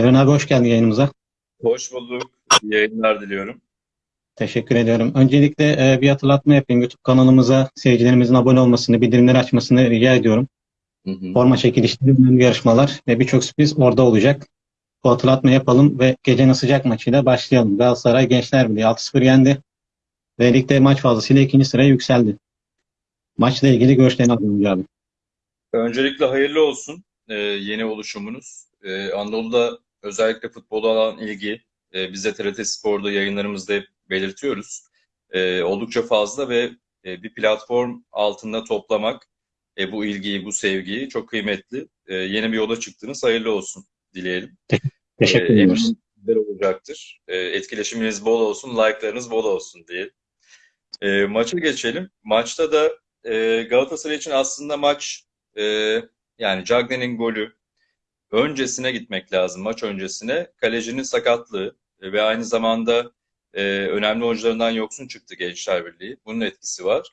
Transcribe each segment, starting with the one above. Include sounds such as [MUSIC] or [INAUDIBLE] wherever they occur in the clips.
Eren abi hoş geldin yayınımıza. Hoş bulduk. İyi yayınlar diliyorum. Teşekkür ediyorum. Öncelikle e, bir hatırlatma yapayım. YouTube kanalımıza seyircilerimizin abone olmasını, bildirimleri açmasını rica ediyorum. Hı hı. Forma çekilişleri, önemli yarışmalar ve birçok sürpriz orada olacak. Bu hatırlatma yapalım ve gecenin sıcak maçıyla başlayalım. Galatasaray Gençler Birliği 6-0 yendi ve ligde maç fazlasıyla ikinci sıraya yükseldi. Maçla ilgili görüşlerini alayım abi. Öncelikle hayırlı olsun e, yeni oluşumunuz. E, Anadolu'da özellikle futbola olan ilgi, e, biz de TRT Spor'da yayınlarımızda hep belirtiyoruz. E, oldukça fazla ve e, bir platform altında toplamak e, bu ilgiyi, bu sevgiyi çok kıymetli. E, yeni bir yola çıktınız. Hayırlı olsun dileyelim. Teşekkür E, ediyoruz. eminim güzel olacaktır. E, etkileşiminiz bol olsun, like'larınız bol olsun diye. E, maça geçelim. Maçta da e, Galatasaray için aslında maç e, yani Cagney'in golü öncesine gitmek lazım. Maç öncesine. Kalecinin sakatlığı e, ve aynı zamanda e, önemli oyuncularından yoksun çıktı Gençler Birliği. Bunun etkisi var.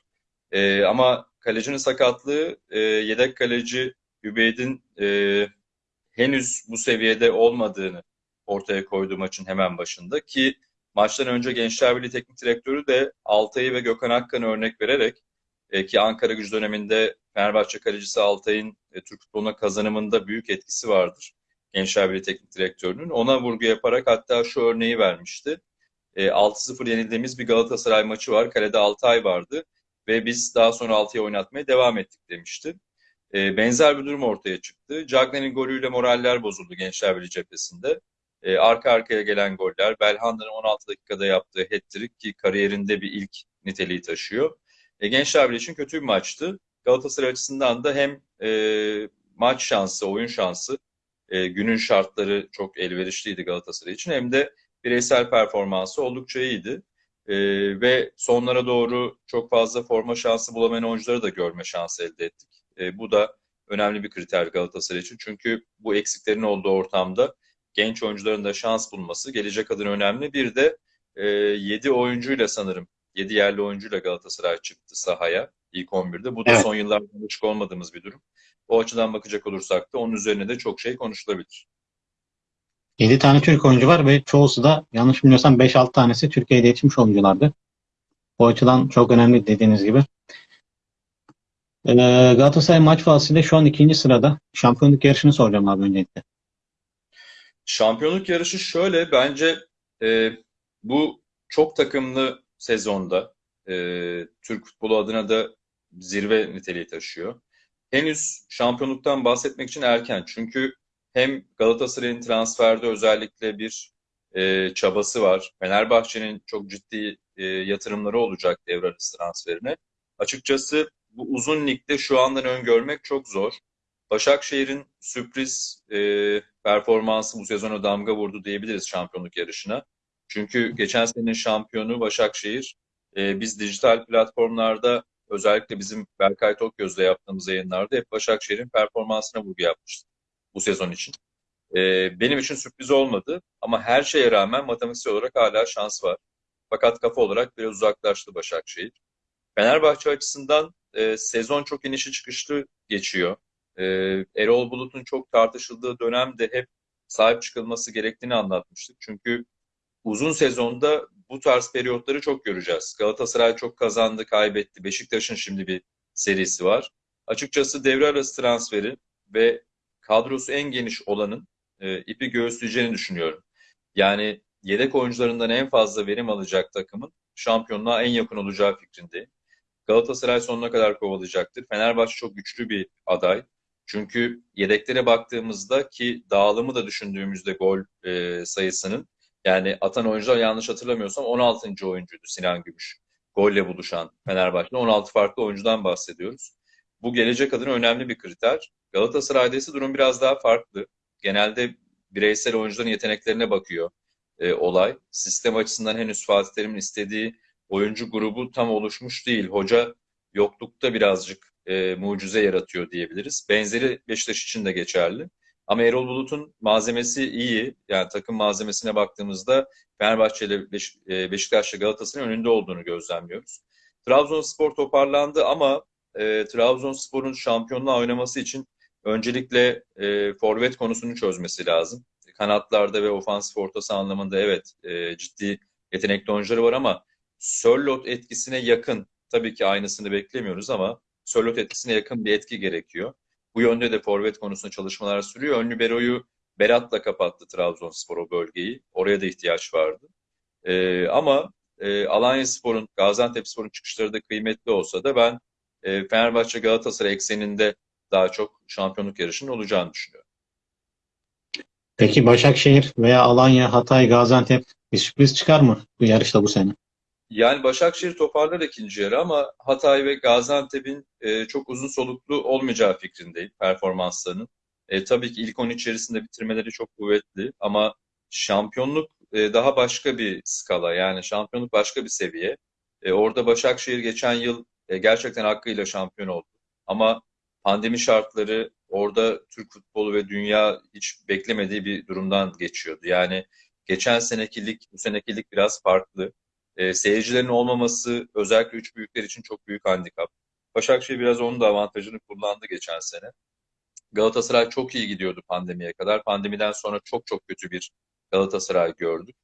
E, ama kalecinin sakatlığı e, yedek kaleci Übeyd'in e, henüz bu seviyede olmadığını ortaya koyduğu maçın hemen başında ki maçtan önce Gençler Birliği Teknik Direktörü de Altay'ı ve Gökhan Akkan'ı örnek vererek e, ki Ankara gücü döneminde Fenerbahçe kalecisi Altay'ın e, Türk futboluna kazanımında büyük etkisi vardır. Gençler Birliği Teknik Direktörü'nün. Ona vurgu yaparak hatta şu örneği vermişti. E, 6-0 yenildiğimiz bir Galatasaray maçı var. Kalede Altay vardı ve biz daha sonra Altay'ı oynatmaya devam ettik demişti. E, benzer bir durum ortaya çıktı. Cagney'in golüyle moraller bozuldu Gençler Birliği cephesinde. E, arka arkaya gelen goller, Belhanda'nın 16 dakikada yaptığı hat-trick ki kariyerinde bir ilk niteliği taşıyor. E, Gençler Birliği için kötü bir maçtı. Galatasaray açısından da hem e, maç şansı, oyun şansı, e, günün şartları çok elverişliydi Galatasaray için hem de bireysel performansı oldukça iyiydi. E, ve sonlara doğru çok fazla forma şansı bulamayan oyuncuları da görme şansı elde ettik. E, bu da önemli bir kriter Galatasaray için. Çünkü bu eksiklerin olduğu ortamda genç oyuncuların da şans bulması gelecek adına önemli. Bir de e, 7 oyuncuyla sanırım 7 yerli oyuncuyla Galatasaray çıktı sahaya ilk 11'de. Bu da Evet. son yıllarda alışık olmadığımız bir durum. O açıdan bakacak olursak da onun üzerine de çok şey konuşulabilir. 7 tane Türk oyuncu var ve çoğusu da yanlış bilmiyorsam 5-6 tanesi Türkiye'de yetişmiş oyunculardı. O açıdan çok önemli dediğiniz gibi. Ee, Galatasaray maç fazlasıyla şu an ikinci sırada. Şampiyonluk yarışını soracağım abi öncelikle. Şampiyonluk yarışı şöyle bence e, bu çok takımlı sezonda e, Türk futbolu adına da zirve niteliği taşıyor. Henüz şampiyonluktan bahsetmek için erken çünkü hem Galatasaray'ın transferde özellikle bir e, çabası var. Fenerbahçe'nin çok ciddi e, yatırımları olacak devre transferine. Açıkçası bu uzun ligde şu andan öngörmek çok zor. Başakşehir'in sürpriz e, performansı bu sezona damga vurdu diyebiliriz şampiyonluk yarışına. Çünkü geçen senenin şampiyonu Başakşehir. E, biz dijital platformlarda özellikle bizim Berkay Tokgöz'le yaptığımız yayınlarda hep Başakşehir'in performansına vurgu yapmıştık bu sezon için. E, benim için sürpriz olmadı ama her şeye rağmen matematiksel olarak hala şans var. Fakat kafa olarak biraz uzaklaştı Başakşehir. Fenerbahçe açısından e, sezon çok inişi çıkışlı geçiyor. E, Erol Bulut'un çok tartışıldığı dönemde hep sahip çıkılması gerektiğini anlatmıştık. Çünkü uzun sezonda bu tarz periyotları çok göreceğiz. Galatasaray çok kazandı, kaybetti. Beşiktaş'ın şimdi bir serisi var. Açıkçası devre arası transferi ve kadrosu en geniş olanın e, ipi göğüsleyeceğini düşünüyorum. Yani yedek oyuncularından en fazla verim alacak takımın şampiyonluğa en yakın olacağı fikrindeyim. Galatasaray sonuna kadar kovalayacaktır. Fenerbahçe çok güçlü bir aday. Çünkü yedeklere baktığımızda ki dağılımı da düşündüğümüzde gol e, sayısının yani atan oyuncular yanlış hatırlamıyorsam 16. oyuncuydu Sinan Gümüş. Golle buluşan Fenerbahçe'de 16 farklı oyuncudan bahsediyoruz. Bu gelecek adına önemli bir kriter. Galatasaray'da ise durum biraz daha farklı. Genelde bireysel oyuncuların yeteneklerine bakıyor e, olay. Sistem açısından henüz Fatih Terim'in istediği oyuncu grubu tam oluşmuş değil. Hoca yoklukta birazcık e, mucize yaratıyor diyebiliriz. Benzeri Beşiktaş için de geçerli. Ama Erol Bulut'un malzemesi iyi. Yani takım malzemesine baktığımızda Fenerbahçe ile Beş, e, Beşiktaş'la Galatasaray'ın önünde olduğunu gözlemliyoruz. Trabzonspor toparlandı ama e, Trabzonspor'un şampiyonluğa oynaması için öncelikle e, forvet konusunu çözmesi lazım. kanatlarda ve ofansif ortası anlamında evet e, ciddi yetenekli oyuncuları var ama Sörloth etkisine yakın tabii ki aynısını beklemiyoruz ama Sörloth etkisine yakın bir etki gerekiyor. Bu yönde de forvet konusunda çalışmalar sürüyor. Ön libero'yu Berat'la kapattı Trabzonspor o bölgeyi. Oraya da ihtiyaç vardı. E, ama e, Alanyaspor'un, Gaziantepspor'un çıkışları da kıymetli olsa da ben e, Fenerbahçe Galatasaray ekseninde daha çok şampiyonluk yarışının olacağını düşünüyorum. Peki Başakşehir veya Alanya, Hatay, Gaziantep bir sürpriz çıkar mı bu yarışta bu sene? Yani Başakşehir toparlar ikinci yarı ama Hatay ve Gaziantep'in e, çok uzun soluklu olmayacağı fikrindeyim performanslarının. E, tabii ki ilk 10 içerisinde bitirmeleri çok kuvvetli ama şampiyonluk e, daha başka bir skala yani şampiyonluk başka bir seviye. E, orada Başakşehir geçen yıl e, gerçekten hakkıyla şampiyon oldu. Ama pandemi şartları orada Türk futbolu ve dünya hiç beklemediği bir durumdan geçiyordu. Yani geçen seneki lig bu seneki lig biraz farklı. E, seyircilerin olmaması özellikle üç büyükler için çok büyük handikap. Başakşehir biraz onun da avantajını kullandı geçen sene. Galatasaray çok iyi gidiyordu pandemiye kadar. Pandemiden sonra çok çok kötü bir Galatasaray gördük.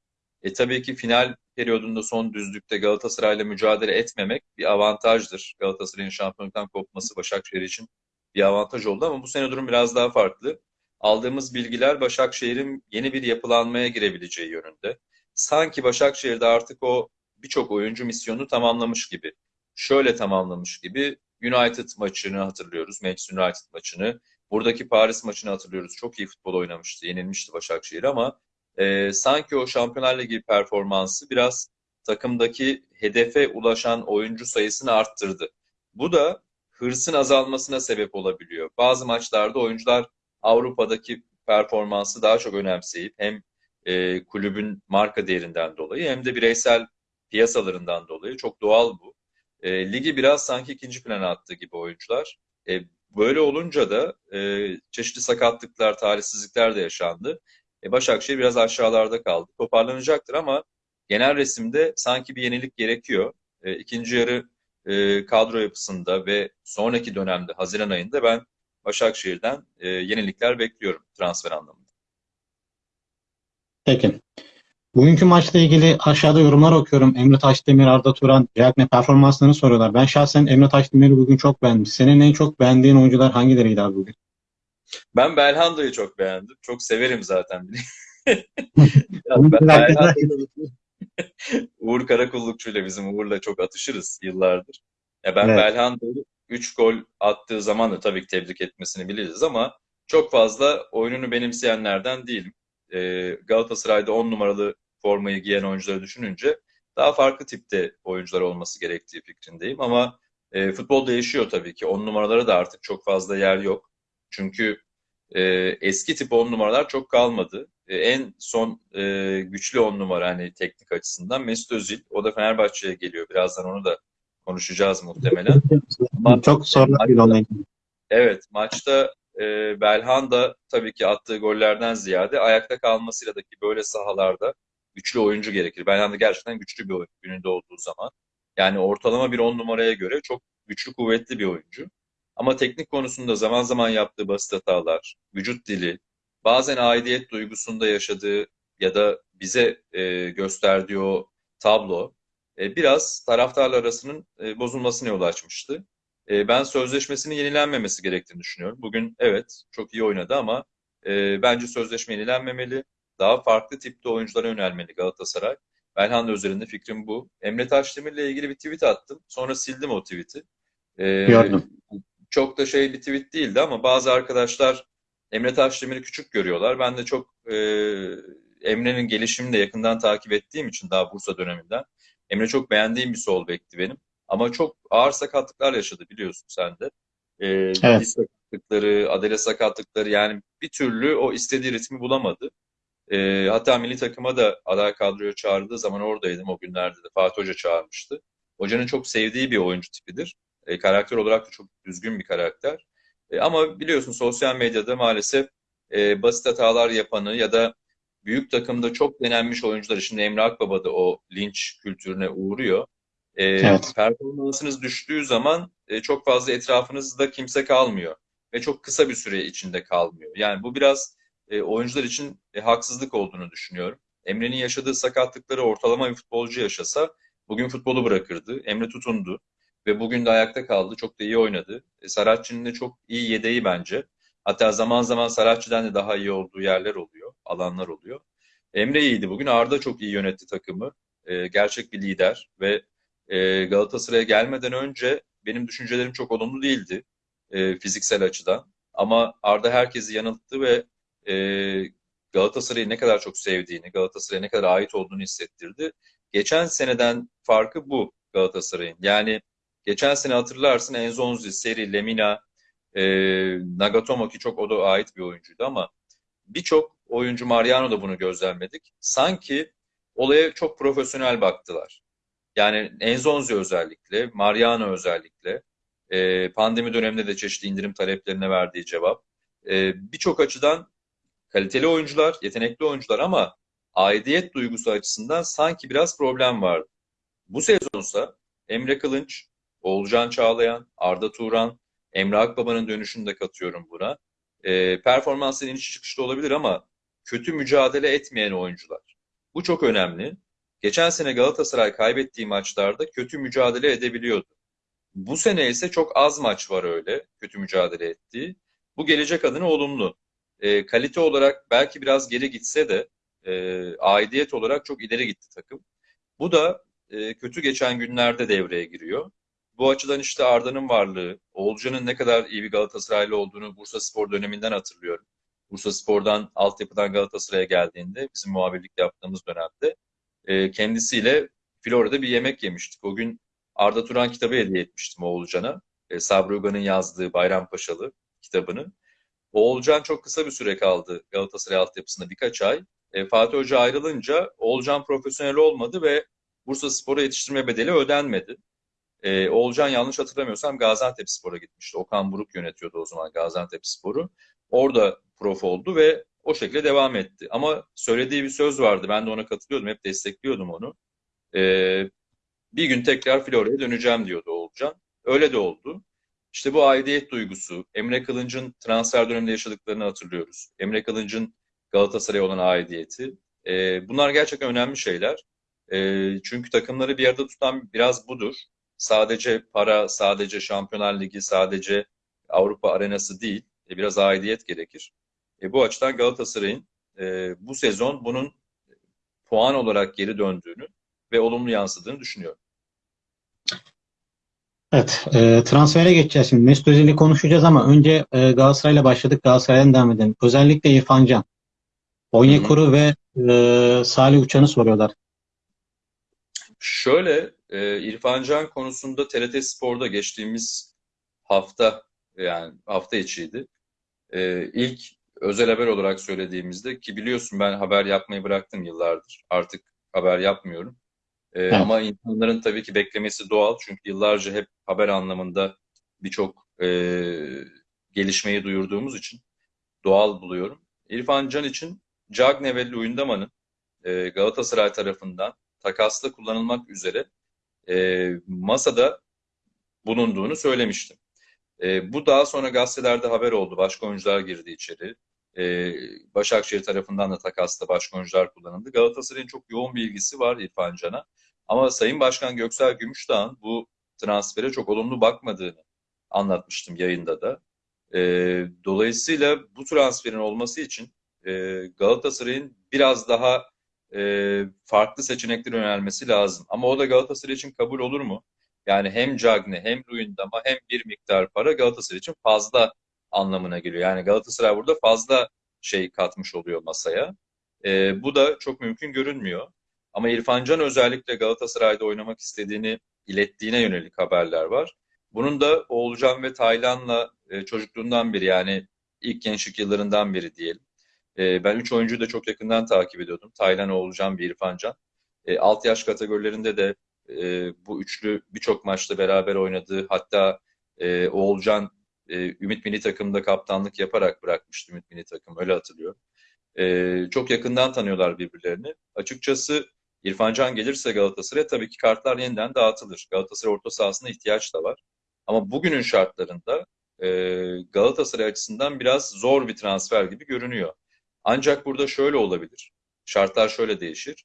E tabii ki final periyodunda son düzlükte Galatasaray'la mücadele etmemek bir avantajdır. Galatasaray'ın şampiyonluktan kopması Başakşehir için bir avantaj oldu ama bu sene durum biraz daha farklı. Aldığımız bilgiler Başakşehir'in yeni bir yapılanmaya girebileceği yönünde. Sanki Başakşehir'de artık o birçok oyuncu misyonu tamamlamış gibi. Şöyle tamamlamış gibi United maçını hatırlıyoruz. Manchester United maçını. Buradaki Paris maçını hatırlıyoruz. Çok iyi futbol oynamıştı. Yenilmişti Başakşehir ama e, sanki o Şampiyonlar Ligi performansı biraz takımdaki hedefe ulaşan oyuncu sayısını arttırdı. Bu da hırsın azalmasına sebep olabiliyor. Bazı maçlarda oyuncular Avrupa'daki performansı daha çok önemseyip hem e, kulübün marka değerinden dolayı hem de bireysel piyasalarından dolayı çok doğal bu. E, ligi biraz sanki ikinci plana attı gibi oyuncular. E, böyle olunca da e, çeşitli sakatlıklar, talihsizlikler de yaşandı. E, Başakşehir biraz aşağılarda kaldı. Toparlanacaktır ama genel resimde sanki bir yenilik gerekiyor. E, ikinci yarı e, kadro yapısında ve sonraki dönemde Haziran ayında ben Başakşehir'den e, yenilikler bekliyorum transfer anlamında. Peki. Bugünkü maçla ilgili aşağıda yorumlar okuyorum. Emre Taşdemir, Arda Turan, Cagney performanslarını soruyorlar. Ben şahsen Emre Taşdemir'i bugün çok beğendim. Senin en çok beğendiğin oyuncular hangileriydi abi bugün? Ben Belhanda'yı çok beğendim. Çok severim zaten. [LAUGHS] Hakkında- Uğur Karakullukçu ile bizim Uğur'la çok atışırız yıllardır. Ya ben Evet. Belhanda'yı 3 gol attığı zaman da tabii ki tebrik etmesini biliriz ama çok fazla oyununu benimseyenlerden değilim. Ee, Galatasaray'da 10 numaralı formayı giyen oyuncuları düşününce daha farklı tipte oyuncular olması gerektiği fikrindeyim ama e, futbol değişiyor tabii ki. 10 numaralara da artık çok fazla yer yok. Çünkü e, eski tip 10 numaralar çok kalmadı. E, en son e, güçlü 10 numara hani teknik açısından Mesut Özil. O da Fenerbahçe'ye geliyor. Birazdan onu da konuşacağız muhtemelen. Çok sorular bir. Evet, maçta e, Belhanda tabii ki attığı gollerden ziyade ayakta kalmasıyla da ki böyle sahalarda güçlü oyuncu gerekir. Belhanda gerçekten güçlü bir oyuncu gününde olduğu zaman. Yani ortalama bir 10 numaraya göre çok güçlü, kuvvetli bir oyuncu. Ama teknik konusunda zaman zaman yaptığı basit hatalar, vücut dili, bazen aidiyet duygusunda yaşadığı ya da bize e, gösterdiği o tablo e, biraz taraftarlar arasının e, bozulmasına yol açmıştı. E, ben sözleşmesinin yenilenmemesi gerektiğini düşünüyorum. Bugün evet çok iyi oynadı ama e, bence sözleşme yenilenmemeli. Daha farklı tipte oyunculara yönelmeli Galatasaray. Belhanda üzerinde fikrim bu. Emre Taşdemir'le ilgili bir tweet attım. Sonra sildim o tweet'i. E, Gördüm. çok da şey bir tweet değildi ama bazı arkadaşlar Emre Taşdemir'i küçük görüyorlar. Ben de çok e, Emre'nin gelişimini de yakından takip ettiğim için daha Bursa döneminden. Emre çok beğendiğim bir sol bekti benim. Ama çok ağır sakatlıklar yaşadı biliyorsun sen de. E, Evet. sakatlıkları, adele sakatlıkları yani bir türlü o istediği ritmi bulamadı. E, hatta milli takıma da aday kadroya çağırdığı zaman oradaydım o günlerde de. Fatih Hoca çağırmıştı. Hocanın çok sevdiği bir oyuncu tipidir. E, karakter olarak da çok düzgün bir karakter. E, ama biliyorsun sosyal medyada maalesef e, basit hatalar yapanı ya da büyük takımda çok denenmiş oyuncuları, şimdi Emre Akbaba da o linç kültürüne uğruyor. E, Evet. Performansınız düştüğü zaman e, çok fazla etrafınızda kimse kalmıyor ve çok kısa bir süre içinde kalmıyor. Yani bu biraz e, oyuncular için e, haksızlık olduğunu düşünüyorum. Emre'nin yaşadığı sakatlıkları ortalama bir futbolcu yaşasa bugün futbolu bırakırdı. Emre tutundu ve bugün de ayakta kaldı. Çok da iyi oynadı. E, Saratçı'nın da çok iyi yedeği bence. Hatta zaman zaman Saratçı'dan da daha iyi olduğu yerler oluyor, alanlar oluyor. Emre iyiydi bugün. Arda çok iyi yönetti takımı. E, gerçek bir lider ve e, Galatasaray'a gelmeden önce benim düşüncelerim çok olumlu değildi e, fiziksel açıdan. Ama Arda herkesi yanılttı ve e, Galatasaray'ı ne kadar çok sevdiğini, Galatasaray'a ne kadar ait olduğunu hissettirdi. Geçen seneden farkı bu Galatasaray'ın. Yani geçen sene hatırlarsın Enzonzi, Seri, Lemina, e, Nagatomo ki çok o da ait bir oyuncuydu ama birçok oyuncu Mariano da bunu gözlemledik. Sanki olaya çok profesyonel baktılar. Yani Enzonzi özellikle, Mariano özellikle e, pandemi döneminde de çeşitli indirim taleplerine verdiği cevap. E, birçok açıdan kaliteli oyuncular, yetenekli oyuncular ama aidiyet duygusu açısından sanki biraz problem vardı. Bu sezonsa Emre Kılınç, Oğulcan Çağlayan, Arda Turan, Emre Akbaba'nın dönüşünü de katıyorum buna. E, performansın iniş çıkışlı olabilir ama kötü mücadele etmeyen oyuncular. Bu çok önemli. Geçen sene Galatasaray kaybettiği maçlarda kötü mücadele edebiliyordu. Bu sene ise çok az maç var öyle kötü mücadele ettiği. Bu gelecek adına olumlu. E, kalite olarak belki biraz geri gitse de e, aidiyet olarak çok ileri gitti takım. Bu da e, kötü geçen günlerde devreye giriyor. Bu açıdan işte Arda'nın varlığı, Oğulcan'ın ne kadar iyi bir Galatasaraylı olduğunu Bursa Spor döneminden hatırlıyorum. Bursa Spor'dan, altyapıdan Galatasaray'a geldiğinde, bizim muhabirlik yaptığımız dönemde e, kendisiyle Florya'da bir yemek yemiştik. O gün Arda Turan kitabı hediye etmiştim Oğulcan'a. E, Sabri Uga'nın yazdığı Bayrampaşalı kitabını. Oğulcan çok kısa bir süre kaldı Galatasaray altyapısında birkaç ay. E, Fatih Hoca ayrılınca Oğulcan profesyonel olmadı ve Bursa Spor'a yetiştirme bedeli ödenmedi. E, Oğulcan yanlış hatırlamıyorsam Gaziantep Spor'a gitmişti. Okan Buruk yönetiyordu o zaman Gaziantep Spor'u. Orada prof oldu ve o şekilde devam etti. Ama söylediği bir söz vardı. Ben de ona katılıyordum. Hep destekliyordum onu. E, bir gün tekrar Florya'ya döneceğim diyordu Oğulcan. Öyle de oldu. İşte bu aidiyet duygusu, Emre Kılınç'ın transfer döneminde yaşadıklarını hatırlıyoruz. Emre Kılınç'ın Galatasaray'a olan aidiyeti. E, bunlar gerçekten önemli şeyler. E, çünkü takımları bir arada tutan biraz budur. Sadece para, sadece Şampiyonlar Ligi, sadece Avrupa arenası değil. E, biraz aidiyet gerekir. E, bu açıdan Galatasaray'ın e, bu sezon bunun puan olarak geri döndüğünü ve olumlu yansıdığını düşünüyorum. Evet, e, transfere geçeceğiz şimdi. Mesut Özil'i konuşacağız ama önce e, Galatasaray'la başladık. Galatasaray'dan devam edelim. Özellikle İrfan Can, Onyekuru ve e, Salih Uçan'ı soruyorlar. Şöyle, e, İrfan Can konusunda TRT Spor'da geçtiğimiz hafta, yani hafta içiydi. E, ilk özel haber olarak söylediğimizde ki biliyorsun ben haber yapmayı bıraktım yıllardır. Artık haber yapmıyorum. Ee, Evet. Ama insanların tabii ki beklemesi doğal. Çünkü yıllarca hep haber anlamında birçok e, gelişmeyi duyurduğumuz için doğal buluyorum. İrfan Can için Cagne ve Luyendama'nın e, Galatasaray tarafından takasla kullanılmak üzere e, masada bulunduğunu söylemiştim. E, bu daha sonra gazetelerde haber oldu. Başka oyuncular girdi içeri. E, Başakşehir tarafından da takasta başka oyuncular kullanıldı. Galatasaray'ın çok yoğun bir ilgisi var İrfan Can'a. Ama Sayın Başkan Göksel Gümüşdağ'ın bu transfere çok olumlu bakmadığını anlatmıştım yayında da. E, dolayısıyla bu transferin olması için e, Galatasaray'ın biraz daha e, farklı seçeneklere yönelmesi lazım. Ama o da Galatasaray için kabul olur mu? Yani hem Cagne hem Luyendama hem bir miktar para Galatasaray için fazla anlamına geliyor. Yani Galatasaray burada fazla şey katmış oluyor masaya. E, bu da çok mümkün görünmüyor. Ama İrfan Can özellikle Galatasaray'da oynamak istediğini ilettiğine yönelik haberler var. Bunun da Oğulcan ve Taylan'la e, çocukluğundan beri yani ilk gençlik yıllarından beri diyelim. E, ben üç oyuncuyu da çok yakından takip ediyordum. Taylan, Oğulcan ve İrfan Can. E, alt yaş kategorilerinde de bu üçlü birçok maçta beraber oynadığı hatta Oğulcan Ümit Milli Takım'da kaptanlık yaparak bırakmıştı Ümit Milli Takım öyle hatırlıyorum. E, çok yakından tanıyorlar birbirlerini. Açıkçası İrfan Can gelirse Galatasaray'a tabii ki kartlar yeniden dağıtılır. Galatasaray orta sahasına ihtiyaç da var. Ama bugünün şartlarında e, Galatasaray açısından biraz zor bir transfer gibi görünüyor. Ancak burada şöyle olabilir. Şartlar şöyle değişir.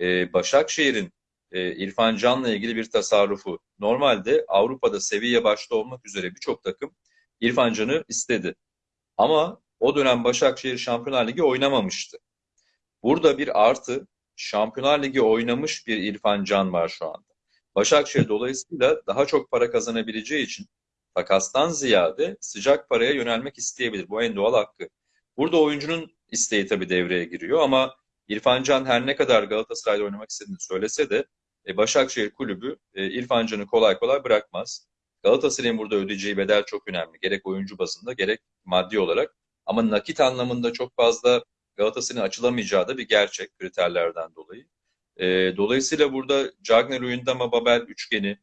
Ee, Başakşehir'in e, İrfan Can'la ilgili bir tasarrufu. Normalde Avrupa'da seviye başta olmak üzere birçok takım İrfan Can'ı istedi. Ama o dönem Başakşehir Şampiyonlar Ligi oynamamıştı. Burada bir artı Şampiyonlar Ligi oynamış bir İrfan Can var şu anda. Başakşehir dolayısıyla daha çok para kazanabileceği için takastan ziyade sıcak paraya yönelmek isteyebilir. Bu en doğal hakkı. Burada oyuncunun isteği tabii devreye giriyor ama İrfan Can her ne kadar Galatasaray'da oynamak istediğini söylese de e, Başakşehir kulübü e, İrfan Can'ı kolay kolay bırakmaz. Galatasaray'ın burada ödeyeceği bedel çok önemli. Gerek oyuncu bazında gerek maddi olarak. Ama nakit anlamında çok fazla Galatasaray'ın açılamayacağı da bir gerçek kriterlerden dolayı. E, dolayısıyla burada Cagney, Luyendama, Babel üçgeni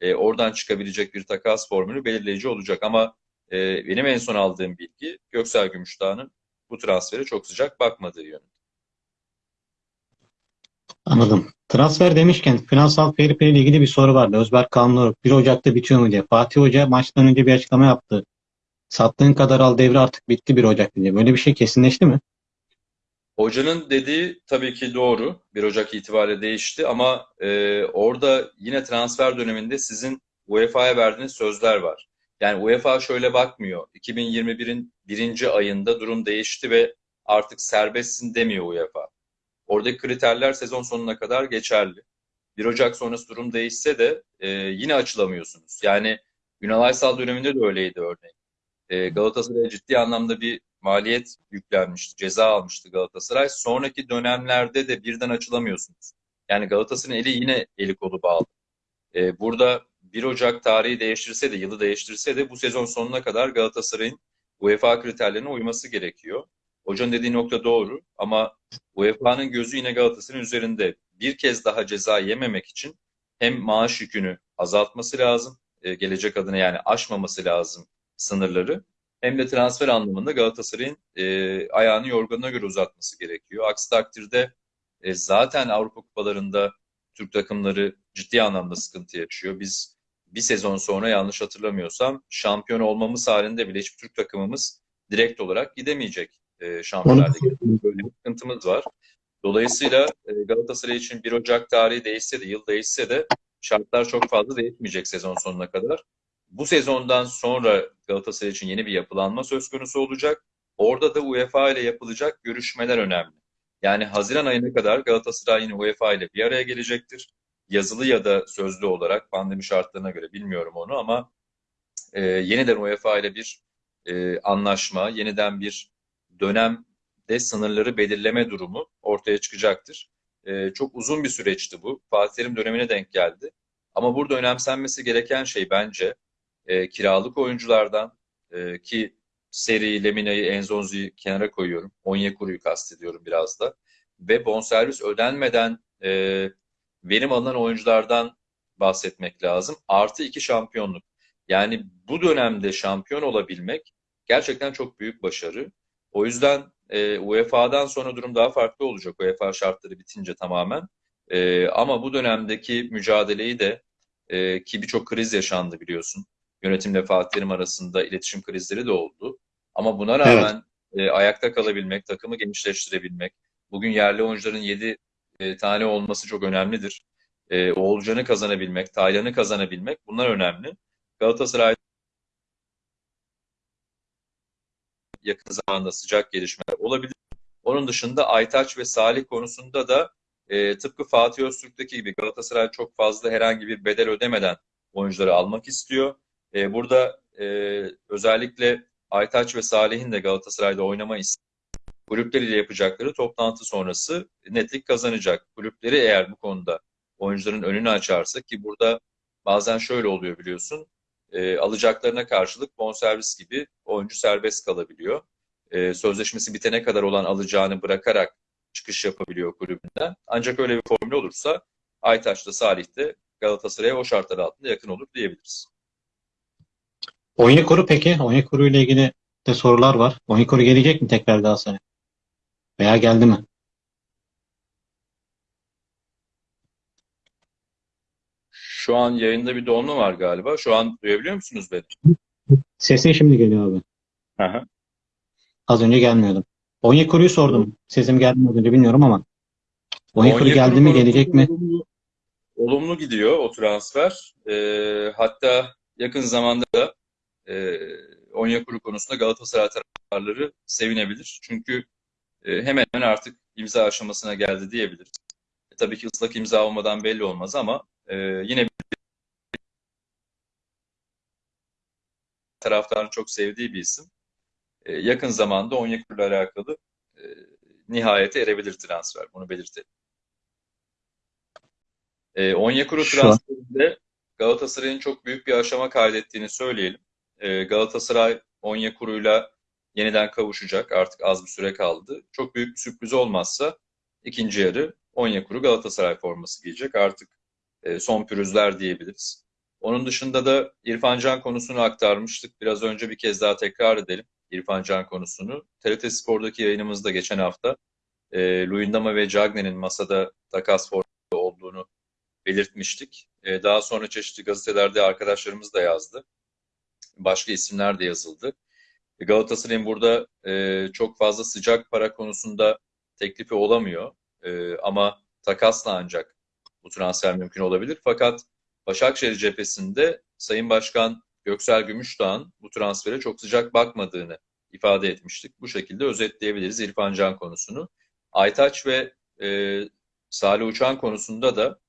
e, oradan çıkabilecek bir takas formülü belirleyici olacak. Ama e, benim en son aldığım bilgi Göksel Gümüşdağ'ın bu transfere çok sıcak bakmadığı yönünde. Anladım. Transfer demişken finansal fair play ile ilgili bir soru vardı. Özberk Kanlıoğlu 1 Ocak'ta bitiyor mu diye. Fatih Hoca maçtan önce bir açıklama yaptı. Sattığın kadar al devre artık bitti 1 Ocak diye. Böyle bir şey kesinleşti mi? Hocanın dediği tabii ki doğru. 1 Ocak itibariyle değişti ama e, orada yine transfer döneminde sizin UEFA'ya verdiğiniz sözler var. Yani UEFA şöyle bakmıyor. 2021'in birinci ayında durum değişti ve artık serbestsin demiyor UEFA. Oradaki kriterler sezon sonuna kadar geçerli. 1 Ocak sonrası durum değişse de e, yine açılamıyorsunuz. Yani Ünal Aysal döneminde de öyleydi örneğin. E, Galatasaray'a ciddi anlamda bir maliyet yüklenmişti, ceza almıştı Galatasaray. Sonraki dönemlerde de birden açılamıyorsunuz. Yani Galatasaray'ın eli yine eli kolu bağlı. E, burada 1 Ocak tarihi değiştirse de, yılı değiştirse de bu sezon sonuna kadar Galatasaray'ın UEFA kriterlerine uyması gerekiyor. Hocanın dediği nokta doğru ama UEFA'nın gözü yine Galatasaray'ın üzerinde. Bir kez daha ceza yememek için hem maaş yükünü azaltması lazım, e, gelecek adına yani aşmaması lazım sınırları. Hem de transfer anlamında Galatasaray'ın e, ayağını yorganına göre uzatması gerekiyor. Aksi takdirde e, zaten Avrupa kupalarında Türk takımları ciddi anlamda sıkıntı yaşıyor. Biz bir sezon sonra yanlış hatırlamıyorsam şampiyon olmamız halinde bile hiçbir Türk takımımız direkt olarak gidemeyecek e, Şampiyonlar. Böyle bir sıkıntımız var. Dolayısıyla e, Galatasaray için 1 Ocak tarihi değişse de, yıl değişse de şartlar çok fazla değişmeyecek sezon sonuna kadar. Bu sezondan sonra Galatasaray için yeni bir yapılanma söz konusu olacak. Orada da UEFA ile yapılacak görüşmeler önemli. Yani Haziran ayına kadar Galatasaray yine UEFA ile bir araya gelecektir. Yazılı ya da sözlü olarak pandemi şartlarına göre bilmiyorum onu ama e, yeniden UEFA ile bir e, anlaşma, yeniden bir dönemde sınırları belirleme durumu ortaya çıkacaktır. E, çok uzun bir süreçti bu. Fatih Terim dönemine denk geldi. Ama burada önemsenmesi gereken şey bence e, kiralık oyunculardan e, ki Seri, Lemina'yı, Enzonzi'yi kenara koyuyorum. Onyekuru'yu kastediyorum biraz da. Ve bonservis ödenmeden e, verim alınan oyunculardan bahsetmek lazım. Artı iki şampiyonluk. Yani bu dönemde şampiyon olabilmek gerçekten çok büyük başarı. O yüzden e, UEFA'dan sonra durum daha farklı olacak. UEFA şartları bitince tamamen. E, ama bu dönemdeki mücadeleyi de e, ki birçok kriz yaşandı biliyorsun. Yönetimle Fatih Terim arasında iletişim krizleri de oldu. Ama buna rağmen evet. e, ayakta kalabilmek, takımı genişleştirebilmek, bugün yerli oyuncuların 7 e, tane olması çok önemlidir. E, Oğulcan'ı kazanabilmek, Taylan'ı kazanabilmek bunlar önemli. Galatasaray yakın zamanda sıcak gelişmeler olabilir. Onun dışında Aytaç ve Salih konusunda da e, tıpkı Fatih Öztürk'teki gibi Galatasaray çok fazla herhangi bir bedel ödemeden oyuncuları almak istiyor. E, burada e, özellikle Aytaç ve Salih'in de Galatasaray'da oynama isteği kulüpleriyle yapacakları toplantı sonrası netlik kazanacak. Kulüpleri eğer bu konuda oyuncuların önünü açarsa ki burada bazen şöyle oluyor biliyorsun e, alacaklarına karşılık bonservis gibi oyuncu serbest kalabiliyor. E, sözleşmesi bitene kadar olan alacağını bırakarak çıkış yapabiliyor kulübünden. Ancak öyle bir formül olursa Aytaç'ta Salih de Galatasaray'a o şartlar altında yakın olur diyebiliriz. Onyekuru peki? Onyekuru ile ilgili de sorular var. Onyekuru gelecek mi tekrar Galatasaray? Veya geldi mi? Şu an yayında bir donma var galiba. Şu an duyabiliyor musunuz beni? Sesin şimdi geliyor abi. Aha. Az önce gelmiyordu. Onyekuru'yu sordum. Sesim geldi mi önce bilmiyorum ama. Onyekuru geldi mi, gelecek mi? Olumlu, olumlu gidiyor o transfer. Ee, hatta yakın zamanda da e, Onyekuru konusunda Galatasaray taraftarları sevinebilir. Çünkü e, hemen hemen artık imza aşamasına geldi diyebiliriz. E, tabii ki ıslak imza olmadan belli olmaz ama e, yine taraftarın çok sevdiği bir isim. E, yakın zamanda Onyekuru ile alakalı e, nihayete erebilir transfer. Bunu belirtelim. E, Onyekuru transferinde Galatasaray'ın çok büyük bir aşama kaydettiğini söyleyelim. E, Galatasaray Onyekuru'yla yeniden kavuşacak. Artık az bir süre kaldı. Çok büyük bir sürpriz olmazsa ikinci yarı Onyekuru Galatasaray forması giyecek. Artık e, son pürüzler diyebiliriz. Onun dışında da İrfan Can konusunu aktarmıştık. Biraz önce bir kez daha tekrar edelim İrfan Can konusunu. TRT Spor'daki yayınımızda geçen hafta e, Luyendama ve Cagne'nin masada takas forması olduğunu belirtmiştik. E, daha sonra çeşitli gazetelerde arkadaşlarımız da yazdı. Başka isimler de yazıldı. Galatasaray'ın burada e, çok fazla sıcak para konusunda teklifi olamıyor. E, ama takasla ancak bu transfer mümkün olabilir. Fakat Başakşehir cephesinde Sayın Başkan Göksel Gümüşdağ'ın bu transfere çok sıcak bakmadığını ifade etmiştik. Bu şekilde özetleyebiliriz İrfan Can konusunu. Aytaç ve e, Salih Uçan konusunda da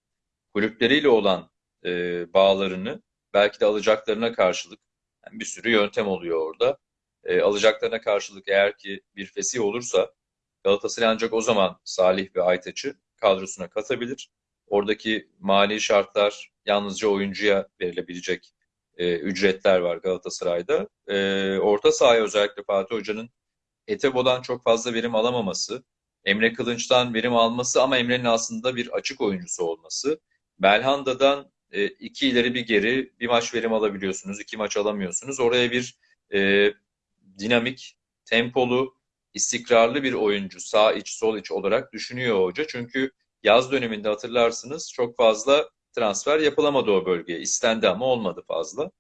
kulüpleriyle olan e, bağlarını belki de alacaklarına karşılık yani bir sürü yöntem oluyor orada. E, alacaklarına karşılık eğer ki bir fesih olursa Galatasaray ancak o zaman Salih ve Aytaç'ı kadrosuna katabilir. Oradaki mali şartlar yalnızca oyuncuya verilebilecek e, ücretler var Galatasaray'da. E, orta sahaya özellikle Fatih Hoca'nın Etebo'dan çok fazla verim alamaması, Emre Kılınç'tan verim alması ama Emre'nin aslında bir açık oyuncusu olması. Belhanda'dan e, iki ileri bir geri bir maç verim alabiliyorsunuz, iki maç alamıyorsunuz. Oraya bir e, dinamik, tempolu, istikrarlı bir oyuncu sağ iç sol iç olarak düşünüyor hoca. Çünkü yaz döneminde hatırlarsınız çok fazla transfer yapılamadı o bölgeye. İstendi ama olmadı fazla.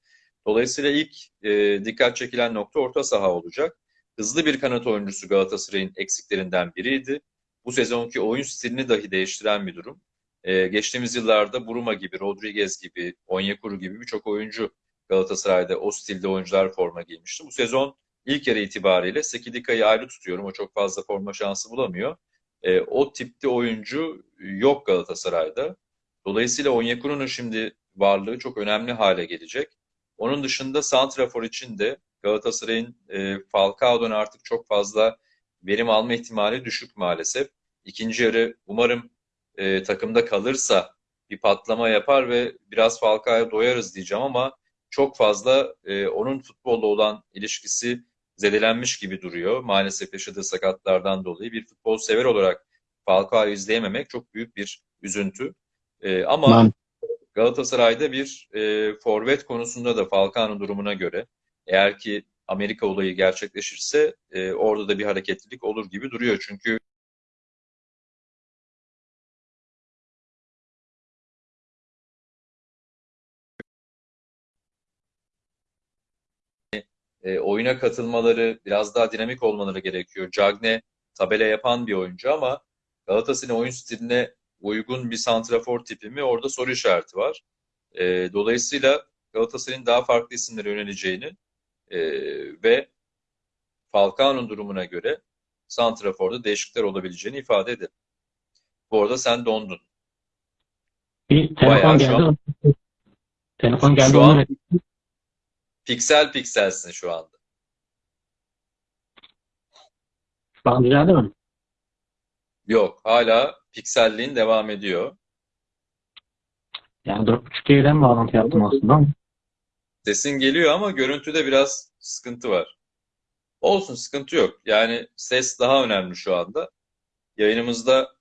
Dolayısıyla ilk e, dikkat çekilen nokta orta saha olacak. Hızlı bir kanat oyuncusu Galatasaray'ın eksiklerinden biriydi. Bu sezonki oyun stilini dahi değiştiren bir durum. Ee, geçtiğimiz yıllarda Buruma gibi, Rodriguez gibi, Onyekuru gibi birçok oyuncu Galatasaray'da o stilde oyuncular forma giymişti. Bu sezon ilk yarı itibariyle Sekidika'yı ayrı tutuyorum. O çok fazla forma şansı bulamıyor. Ee, o tipte oyuncu yok Galatasaray'da. Dolayısıyla Onyekuru'nun şimdi varlığı çok önemli hale gelecek. Onun dışında Santrafor için de Galatasaray'ın e, Falcao'dan artık çok fazla verim alma ihtimali düşük maalesef. İkinci yarı umarım e, takımda kalırsa bir patlama yapar ve biraz Falcao'ya doyarız diyeceğim ama çok fazla e, onun futbolla olan ilişkisi zedelenmiş gibi duruyor. Maalesef yaşadığı sakatlardan dolayı bir futbol sever olarak Falcao'yu izleyememek çok büyük bir üzüntü. E, ama Ben Galatasaray'da bir e, forvet konusunda da Falcao'nun durumuna göre eğer ki Amerika olayı gerçekleşirse e, orada da bir hareketlilik olur gibi duruyor. Çünkü e, oyuna katılmaları, biraz daha dinamik olmaları gerekiyor. Cagne tabela yapan bir oyuncu ama Galatasaray'ın oyun stiline uygun bir santrafor tipi mi orada soru işareti var. E, dolayısıyla Galatasaray'ın daha farklı isimlere yöneleceğini e, ve Falcao'nun durumuna göre santraforda değişiklikler olabileceğini ifade edelim. Bu arada sen dondun. bir telefon Bayağı geldi. an- Telefon geldi. Şu an piksel pikselsin şu anda. An düzeldi mi? Yok, hala pikselliğin devam ediyor. Yani 4.5G'den bağlantı yaptım aslında Sesin geliyor ama görüntüde biraz sıkıntı var. Olsun, sıkıntı yok. Yani ses daha önemli şu anda. Yayınımızda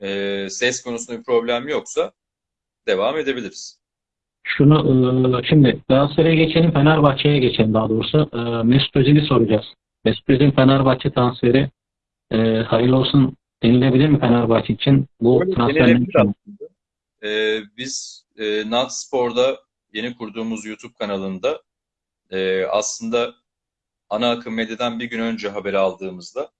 e, ses konusunda bir problem yoksa devam edebiliriz. Şunu e, şimdi Galatasaray'a geçelim, Fenerbahçe'ye geçelim daha doğrusu. E, Mesut Özil'i soracağız. Mesut Özil Fenerbahçe transferi e, hayırlı olsun denilebilir mi Fenerbahçe için? Bu Öyle transfer denilebilir mümkün mü? Ee, biz e, Nat Spor'da yeni kurduğumuz YouTube kanalında e, aslında ana akım medyadan bir gün önce haberi aldığımızda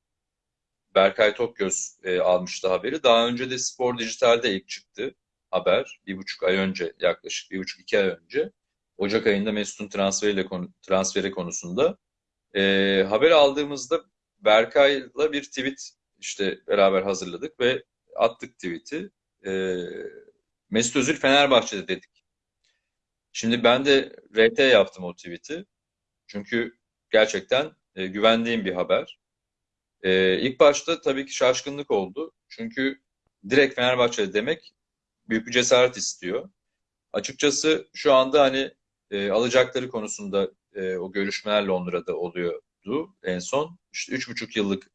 Berkay Tokgöz e, almıştı haberi. Daha önce de Spor Dijital'de ilk çıktı haber. Bir buçuk ay önce yaklaşık bir buçuk iki ay önce. Ocak ayında Mesut'un transferiyle konu, transferi konusunda. E, haber aldığımızda Berkay'la bir tweet işte beraber hazırladık ve attık tweet'i. E, Mesut Özil Fenerbahçe'de dedik. Şimdi ben de RT yaptım o tweet'i. Çünkü gerçekten e, güvendiğim bir haber. E, ilk başta tabii ki şaşkınlık oldu. Çünkü direkt Fenerbahçe demek büyük bir cesaret istiyor. Açıkçası şu anda hani e, alacakları konusunda e, o görüşmeler Londra'da oluyordu en son. İşte üç buçuk yıllık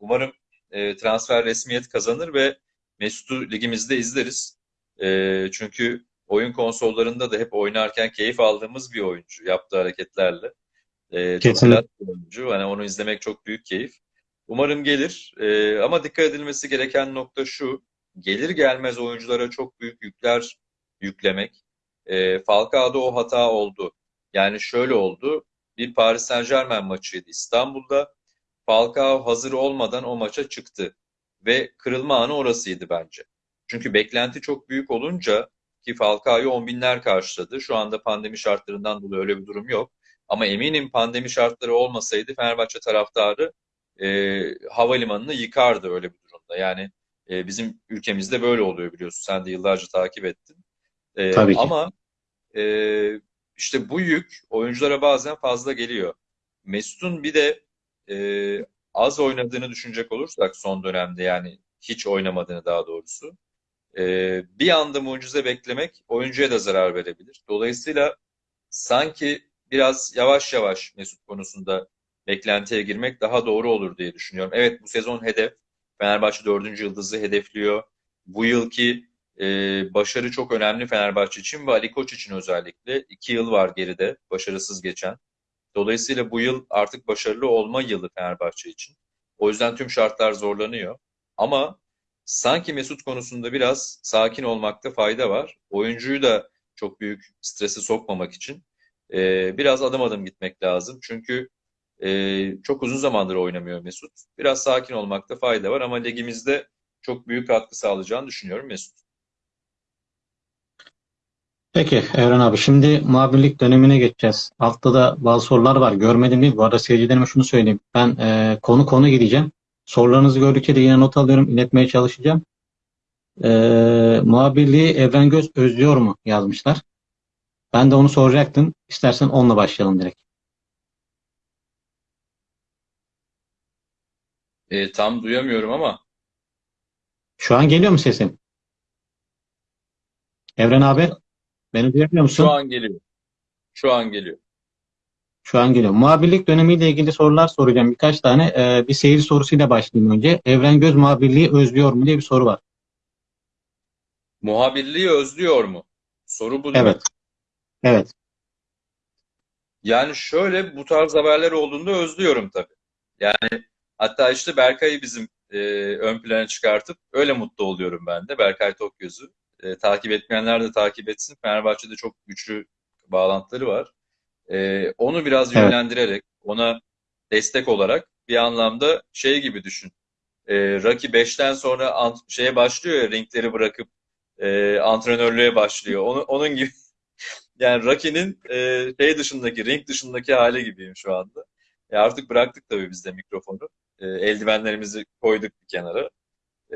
Umarım e, transfer resmiyet kazanır ve Mesut'u ligimizde izleriz. E, çünkü oyun konsollarında da hep oynarken keyif aldığımız bir oyuncu yaptığı hareketlerle. E, çok bir oyuncu. Hani onu izlemek çok büyük keyif. Umarım gelir. E, ama dikkat edilmesi gereken nokta şu. Gelir gelmez oyunculara çok büyük yükler yüklemek. E, Falcao'da o hata oldu. Yani şöyle oldu. Bir Paris Saint-Germain maçıydı İstanbul'da. Falcao hazır olmadan o maça çıktı. Ve kırılma anı orasıydı bence. Çünkü beklenti çok büyük olunca ki Falcao'yu on binler karşıladı. Şu anda pandemi şartlarından dolayı öyle bir durum yok. Ama eminim pandemi şartları olmasaydı Fenerbahçe taraftarı e, havalimanını yıkardı öyle bir durumda. Yani e, bizim ülkemizde böyle oluyor biliyorsun. Sen de yıllarca takip ettin. E, Tabii ki. ama e, işte bu yük oyunculara bazen fazla geliyor. Mesut'un bir de e, az oynadığını düşünecek olursak son dönemde yani hiç oynamadığını daha doğrusu e, bir anda mucize beklemek oyuncuya da zarar verebilir. Dolayısıyla sanki biraz yavaş yavaş Mesut konusunda beklentiye girmek daha doğru olur diye düşünüyorum. Evet bu sezon hedef. Fenerbahçe dördüncü yıldızı hedefliyor. Bu yılki e, başarı çok önemli Fenerbahçe için ve Ali Koç için özellikle. iki yıl var geride başarısız geçen. Dolayısıyla bu yıl artık başarılı olma yılı Fenerbahçe için. O yüzden tüm şartlar zorlanıyor. Ama sanki Mesut konusunda biraz sakin olmakta fayda var. Oyuncuyu da çok büyük stresi sokmamak için e, biraz adım adım gitmek lazım. Çünkü e, çok uzun zamandır oynamıyor Mesut. Biraz sakin olmakta fayda var ama ligimizde çok büyük katkı sağlayacağını düşünüyorum Mesut. Peki Evren abi şimdi muhabirlik dönemine geçeceğiz. Altta da bazı sorular var. Görmedim değil. Bu arada seyircilerime şunu söyleyeyim. Ben e, konu konu gideceğim. Sorularınızı gördükçe de yine not alıyorum. iletmeye çalışacağım. E, muhabirliği Evren Göz özlüyor mu yazmışlar. Ben de onu soracaktım. İstersen onunla başlayalım direkt. E, tam duyamıyorum ama Şu an geliyor mu sesim? Evren abi beni duyabiliyor musun? şu an geliyor. Şu an geliyor. Şu an geliyor. Muhabirlik dönemiyle ilgili sorular soracağım. Birkaç tane. Ee, bir seyir sorusuyla başlayayım önce. Evren Göz muhabirliği özlüyor mu diye bir soru var. Muhabirliği özlüyor mu? Soru bu değil mi? Evet. Evet. Yani şöyle bu tarz haberler olduğunda özlüyorum tabii. Yani hatta işte Berkay'ı bizim e, ön plana çıkartıp öyle mutlu oluyorum ben de. Berkay Tokgöz'ü. E, takip etmeyenler de takip etsin. Fenerbahçe'de çok güçlü bağlantıları var. E, onu biraz yönlendirerek, ona destek olarak bir anlamda şey gibi düşün. E, Rocky 5'ten sonra şeye başlıyor ya ringleri bırakıp e, antrenörlüğe başlıyor. Onu, onun gibi [LAUGHS] yani Rocky'nin e, şey dışındaki, ring dışındaki hali gibiyim şu anda. E, artık bıraktık tabii biz de mikrofonu. E, eldivenlerimizi koyduk bir kenara.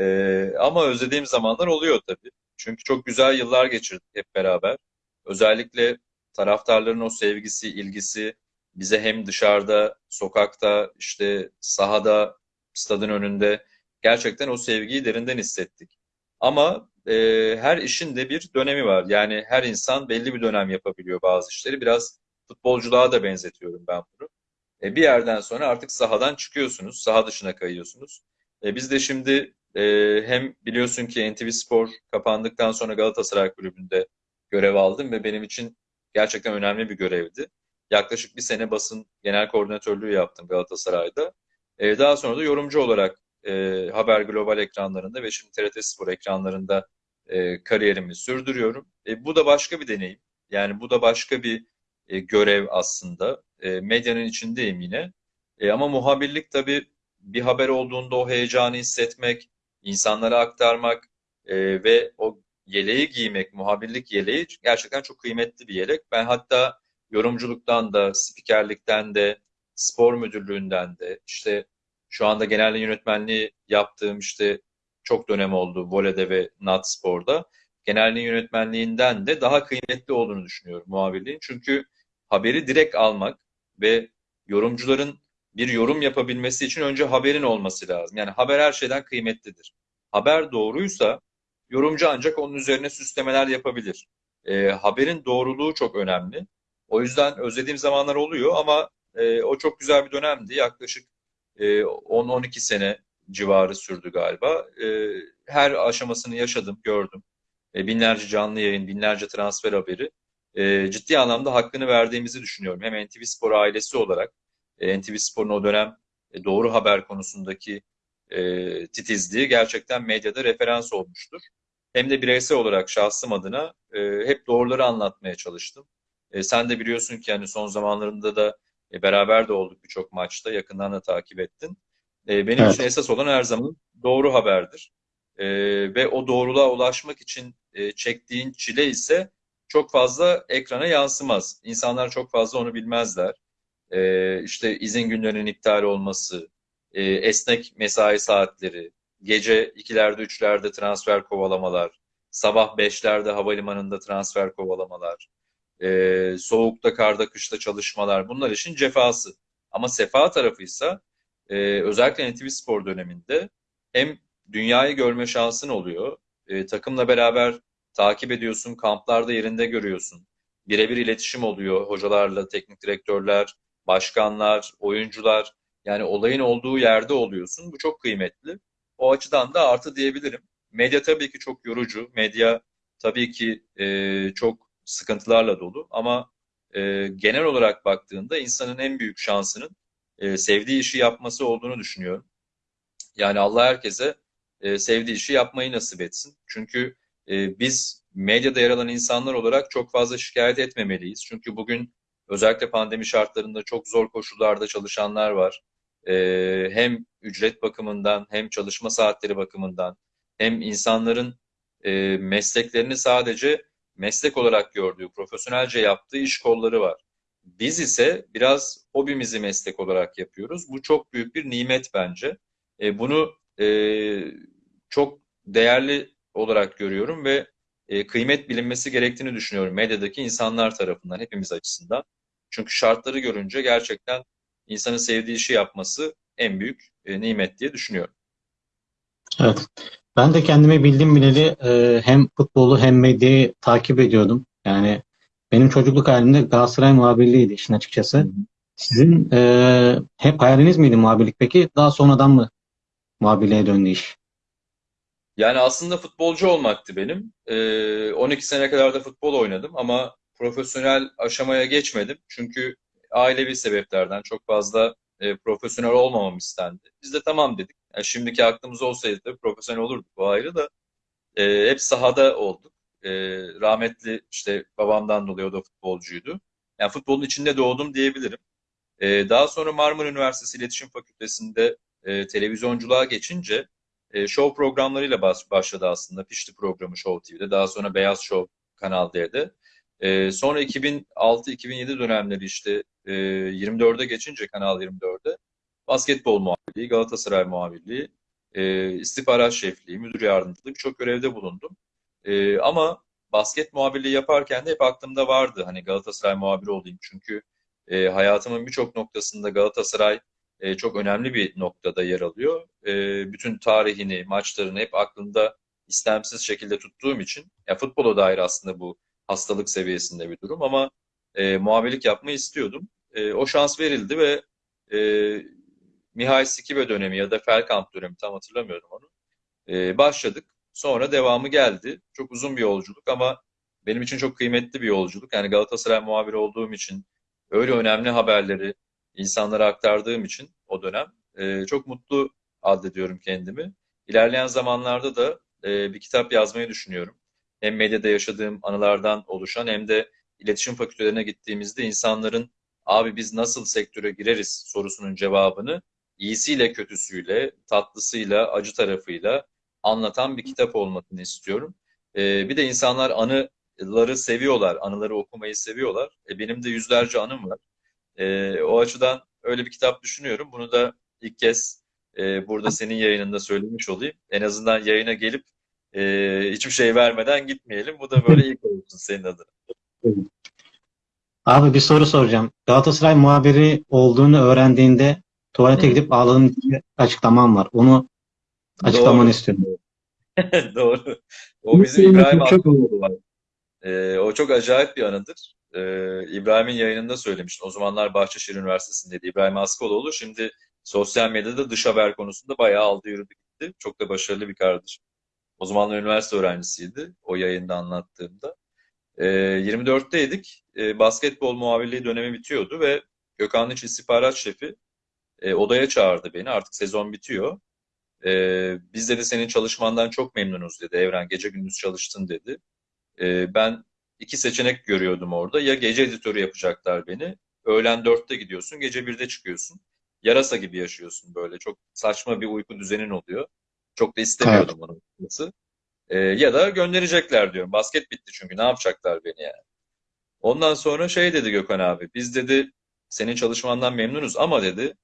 E, ama özlediğim zamanlar oluyor tabii. Çünkü çok güzel yıllar geçirdik hep beraber. Özellikle taraftarların o sevgisi, ilgisi bize hem dışarıda, sokakta, işte sahada, stadın önünde gerçekten o sevgiyi derinden hissettik. Ama e, her işin de bir dönemi var. Yani her insan belli bir dönem yapabiliyor bazı işleri. Biraz futbolculuğa da benzetiyorum ben bunu. E, bir yerden sonra artık sahadan çıkıyorsunuz, saha dışına kayıyorsunuz. E, biz de şimdi e, hem biliyorsun ki NTV Spor kapandıktan sonra Galatasaray Kulübü'nde görev aldım ve benim için gerçekten önemli bir görevdi. yaklaşık bir sene basın genel koordinatörlüğü yaptım Galatasaray'da. E, daha sonra da yorumcu olarak e, Haber Global ekranlarında ve şimdi TRT Spor ekranlarında e, kariyerimi sürdürüyorum. E, bu da başka bir deneyim. Yani bu da başka bir e, görev aslında. E, medyanın içindeyim yine. E, ama muhabirlik tabii bir haber olduğunda o heyecanı hissetmek, insanlara aktarmak e, ve o yeleği giymek, muhabirlik yeleği gerçekten çok kıymetli bir yelek. Ben hatta yorumculuktan da, spikerlikten de, spor müdürlüğünden de, işte şu anda genel yönetmenliği yaptığım işte çok dönem oldu voleyde ve Nat Spor'da. Genelliğin yönetmenliğinden de daha kıymetli olduğunu düşünüyorum muhabirliğin. Çünkü haberi direkt almak ve yorumcuların bir yorum yapabilmesi için önce haberin olması lazım. Yani haber her şeyden kıymetlidir. Haber doğruysa yorumcu ancak onun üzerine süslemeler yapabilir. E, haberin doğruluğu çok önemli. O yüzden özlediğim zamanlar oluyor ama e, o çok güzel bir dönemdi. Yaklaşık e, 10-12 sene civarı sürdü galiba. E, her aşamasını yaşadım, gördüm. E, binlerce canlı yayın, binlerce transfer haberi. E, ciddi anlamda hakkını verdiğimizi düşünüyorum. Hem NTV Spor ailesi olarak, NTV Spor'un o dönem e, doğru haber konusundaki e, titizliği gerçekten medyada referans olmuştur. Hem de bireysel olarak şahsım adına e, hep doğruları anlatmaya çalıştım. E, sen de biliyorsun ki yani son zamanlarında da e, beraber de olduk birçok maçta, yakından da takip ettin. E, benim Evet. için esas olan her zaman doğru haberdir. E, ve o doğruluğa ulaşmak için e, çektiğin çile ise çok fazla ekrana yansımaz. İnsanlar çok fazla onu bilmezler. E, işte izin günlerinin iptal olması, e, esnek mesai saatleri, gece ikilerde üçlerde transfer kovalamalar, sabah beşlerde havalimanında transfer kovalamalar, e, soğukta, karda, kışta çalışmalar bunlar işin cefası. Ama sefa tarafıysa e, özellikle NTV Spor döneminde hem dünyayı görme şansın oluyor, e, takımla beraber takip ediyorsun, kamplarda yerinde görüyorsun, birebir iletişim oluyor hocalarla, teknik direktörler, başkanlar, oyuncular. Yani olayın olduğu yerde oluyorsun. Bu çok kıymetli. O açıdan da artı diyebilirim. Medya tabii ki çok yorucu. Medya tabii ki e, çok sıkıntılarla dolu. Ama e, genel olarak baktığında insanın en büyük şansının e, sevdiği işi yapması olduğunu düşünüyorum. Yani Allah herkese e, sevdiği işi yapmayı nasip etsin. Çünkü e, biz medyada yer alan insanlar olarak çok fazla şikayet etmemeliyiz. Çünkü bugün özellikle pandemi şartlarında çok zor koşullarda çalışanlar var. E, hem ücret bakımından hem çalışma saatleri bakımından hem insanların e, mesleklerini sadece meslek olarak gördüğü, profesyonelce yaptığı iş kolları var. Biz ise biraz hobimizi meslek olarak yapıyoruz. Bu çok büyük bir nimet bence. E, bunu e, çok değerli olarak görüyorum ve e, kıymet bilinmesi gerektiğini düşünüyorum medyadaki insanlar tarafından, hepimiz açısından. Çünkü şartları görünce gerçekten insanın sevdiği işi yapması en büyük e, nimet diye düşünüyorum. Evet. Ben de kendimi bildim bileli e, hem futbolu hem medyayı takip ediyordum. Yani benim çocukluk halimde Galatasaray muhabirliğiydi işin açıkçası. Sizin e, hep hayaliniz miydi muhabirlik peki? Daha sonradan mı muhabirliğe döndü iş? Yani aslında futbolcu olmaktı benim. Ee, 12 sene kadar da futbol oynadım ama profesyonel aşamaya geçmedim. Çünkü ailevi sebeplerden çok fazla e, profesyonel olmamam istendi. Biz de tamam dedik. Yani şimdiki aklımız olsaydı da profesyonel olurduk bu ayrı da. E, hep sahada olduk. E, rahmetli işte babamdan dolayı o da futbolcuydu. Yani futbolun içinde doğdum diyebilirim. E, daha sonra Marmara Üniversitesi İletişim Fakültesi'nde e, televizyonculuğa geçince e, show programlarıyla baş, başladı aslında. Pişti programı Show TV'de. Daha sonra Beyaz Show Kanal D'de. E, sonra 2006-2007 dönemleri işte e, 24'e geçince Kanal 24'de basketbol muhabirliği, Galatasaray muhabirliği, e, istihbarat şefliği, müdür yardımcılığı birçok görevde bulundum. E, ama basket muhabirliği yaparken de hep aklımda vardı. Hani Galatasaray muhabiri olayım. Çünkü e, hayatımın birçok noktasında Galatasaray e, çok önemli bir noktada yer alıyor. E, bütün tarihini, maçlarını hep aklımda istemsiz şekilde tuttuğum için, ya futbola dair aslında bu hastalık seviyesinde bir durum ama e, muhabirlik yapmayı istiyordum. E, o şans verildi ve e, Mihail Sikive dönemi ya da Felkamp dönemi tam hatırlamıyorum onu. E, başladık. Sonra devamı geldi. Çok uzun bir yolculuk ama benim için çok kıymetli bir yolculuk. Yani Galatasaray muhabiri olduğum için öyle önemli haberleri insanlara aktardığım için o dönem e, çok mutlu addediyorum kendimi. İlerleyen zamanlarda da e, bir kitap yazmayı düşünüyorum. Hem medyada yaşadığım anılardan oluşan hem de iletişim fakültelerine gittiğimizde insanların abi biz nasıl sektöre gireriz sorusunun cevabını iyisiyle kötüsüyle, tatlısıyla, acı tarafıyla anlatan bir kitap olmasını istiyorum. E, bir de insanlar anıları seviyorlar, anıları okumayı seviyorlar. E, benim de yüzlerce anım var. E, o açıdan öyle bir kitap düşünüyorum. Bunu da ilk kez e, burada senin yayınında söylemiş olayım. En azından yayına gelip e, hiçbir şey vermeden gitmeyelim. Bu da böyle ilk olsun senin adına. Abi bir soru soracağım. Galatasaray muhabiri olduğunu öğrendiğinde tuvalete Hı. gidip ağladığın diye açıklaman var. Onu açıklamanı Doğru. istiyorum. [LAUGHS] Doğru. O bizim İbrahim çok- Askoğlu var. Ee, o çok acayip bir anıdır. Ee, İbrahim'in yayınında söylemiştim. O zamanlar Bahçeşehir Üniversitesi'ndeydi İbrahim Askoloğlu. Şimdi sosyal medyada dış haber konusunda bayağı aldı yürüdü gitti. Çok da başarılı bir kardeşim. O zamanlar üniversite öğrencisiydi. O yayında anlattığımda. Ee, 24'teydik. Ee, basketbol muhabirliği dönemi bitiyordu ve Gökhan İç istihbarat şefi e, odaya çağırdı beni. Artık sezon bitiyor. Ee, biz dedi senin çalışmandan çok memnunuz dedi. Evren gece gündüz çalıştın dedi. Ee, ben iki seçenek görüyordum orada. Ya gece editörü yapacaklar beni. Öğlen dörtte gidiyorsun, gece birde çıkıyorsun. Yarasa gibi yaşıyorsun böyle. Çok saçma bir uyku düzenin oluyor. Çok da istemiyordum onu açıkçası. Ee, ya da gönderecekler diyorum. Basket bitti çünkü ne yapacaklar beni yani. Ondan sonra şey dedi Gökhan abi. Biz dedi senin çalışmandan memnunuz ama dedi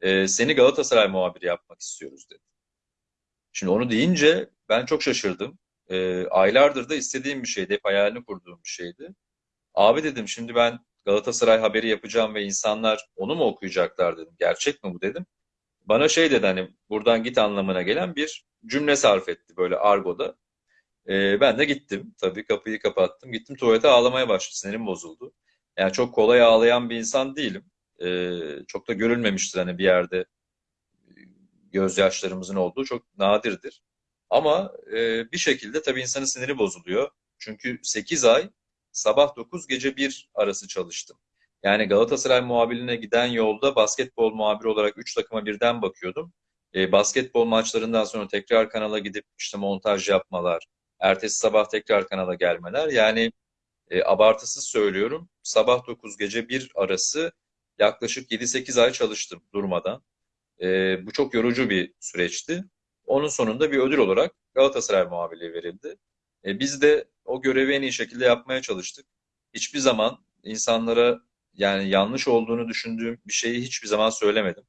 e, seni Galatasaray muhabiri yapmak istiyoruz dedi. Şimdi onu deyince ben çok şaşırdım. E, aylardır da istediğim bir şeydi. Hep hayalini kurduğum bir şeydi. Abi dedim şimdi ben Galatasaray haberi yapacağım ve insanlar onu mu okuyacaklar dedim. Gerçek mi bu dedim. Bana şey dedi hani buradan git anlamına gelen bir cümle sarf etti böyle argoda. E, ben de gittim. Tabii kapıyı kapattım. Gittim tuvalete ağlamaya başladı. Sinirim bozuldu. Yani çok kolay ağlayan bir insan değilim. E, çok da görülmemiştir hani bir yerde gözyaşlarımızın olduğu çok nadirdir. Ama e, bir şekilde tabii insanın siniri bozuluyor. Çünkü 8 ay sabah 9 gece 1 arası çalıştım. Yani Galatasaray muhabirliğine giden yolda basketbol muhabiri olarak 3 takıma birden bakıyordum. E, basketbol maçlarından sonra tekrar kanala gidip işte montaj yapmalar, ertesi sabah tekrar kanala gelmeler. Yani e, abartısız söylüyorum. Sabah 9 gece 1 arası yaklaşık 7-8 ay çalıştım durmadan. E, bu çok yorucu bir süreçti. Onun sonunda bir ödül olarak Galatasaray muhabirliği verildi. E, biz de o görevi en iyi şekilde yapmaya çalıştık. Hiçbir zaman insanlara yani yanlış olduğunu düşündüğüm bir şeyi hiçbir zaman söylemedim.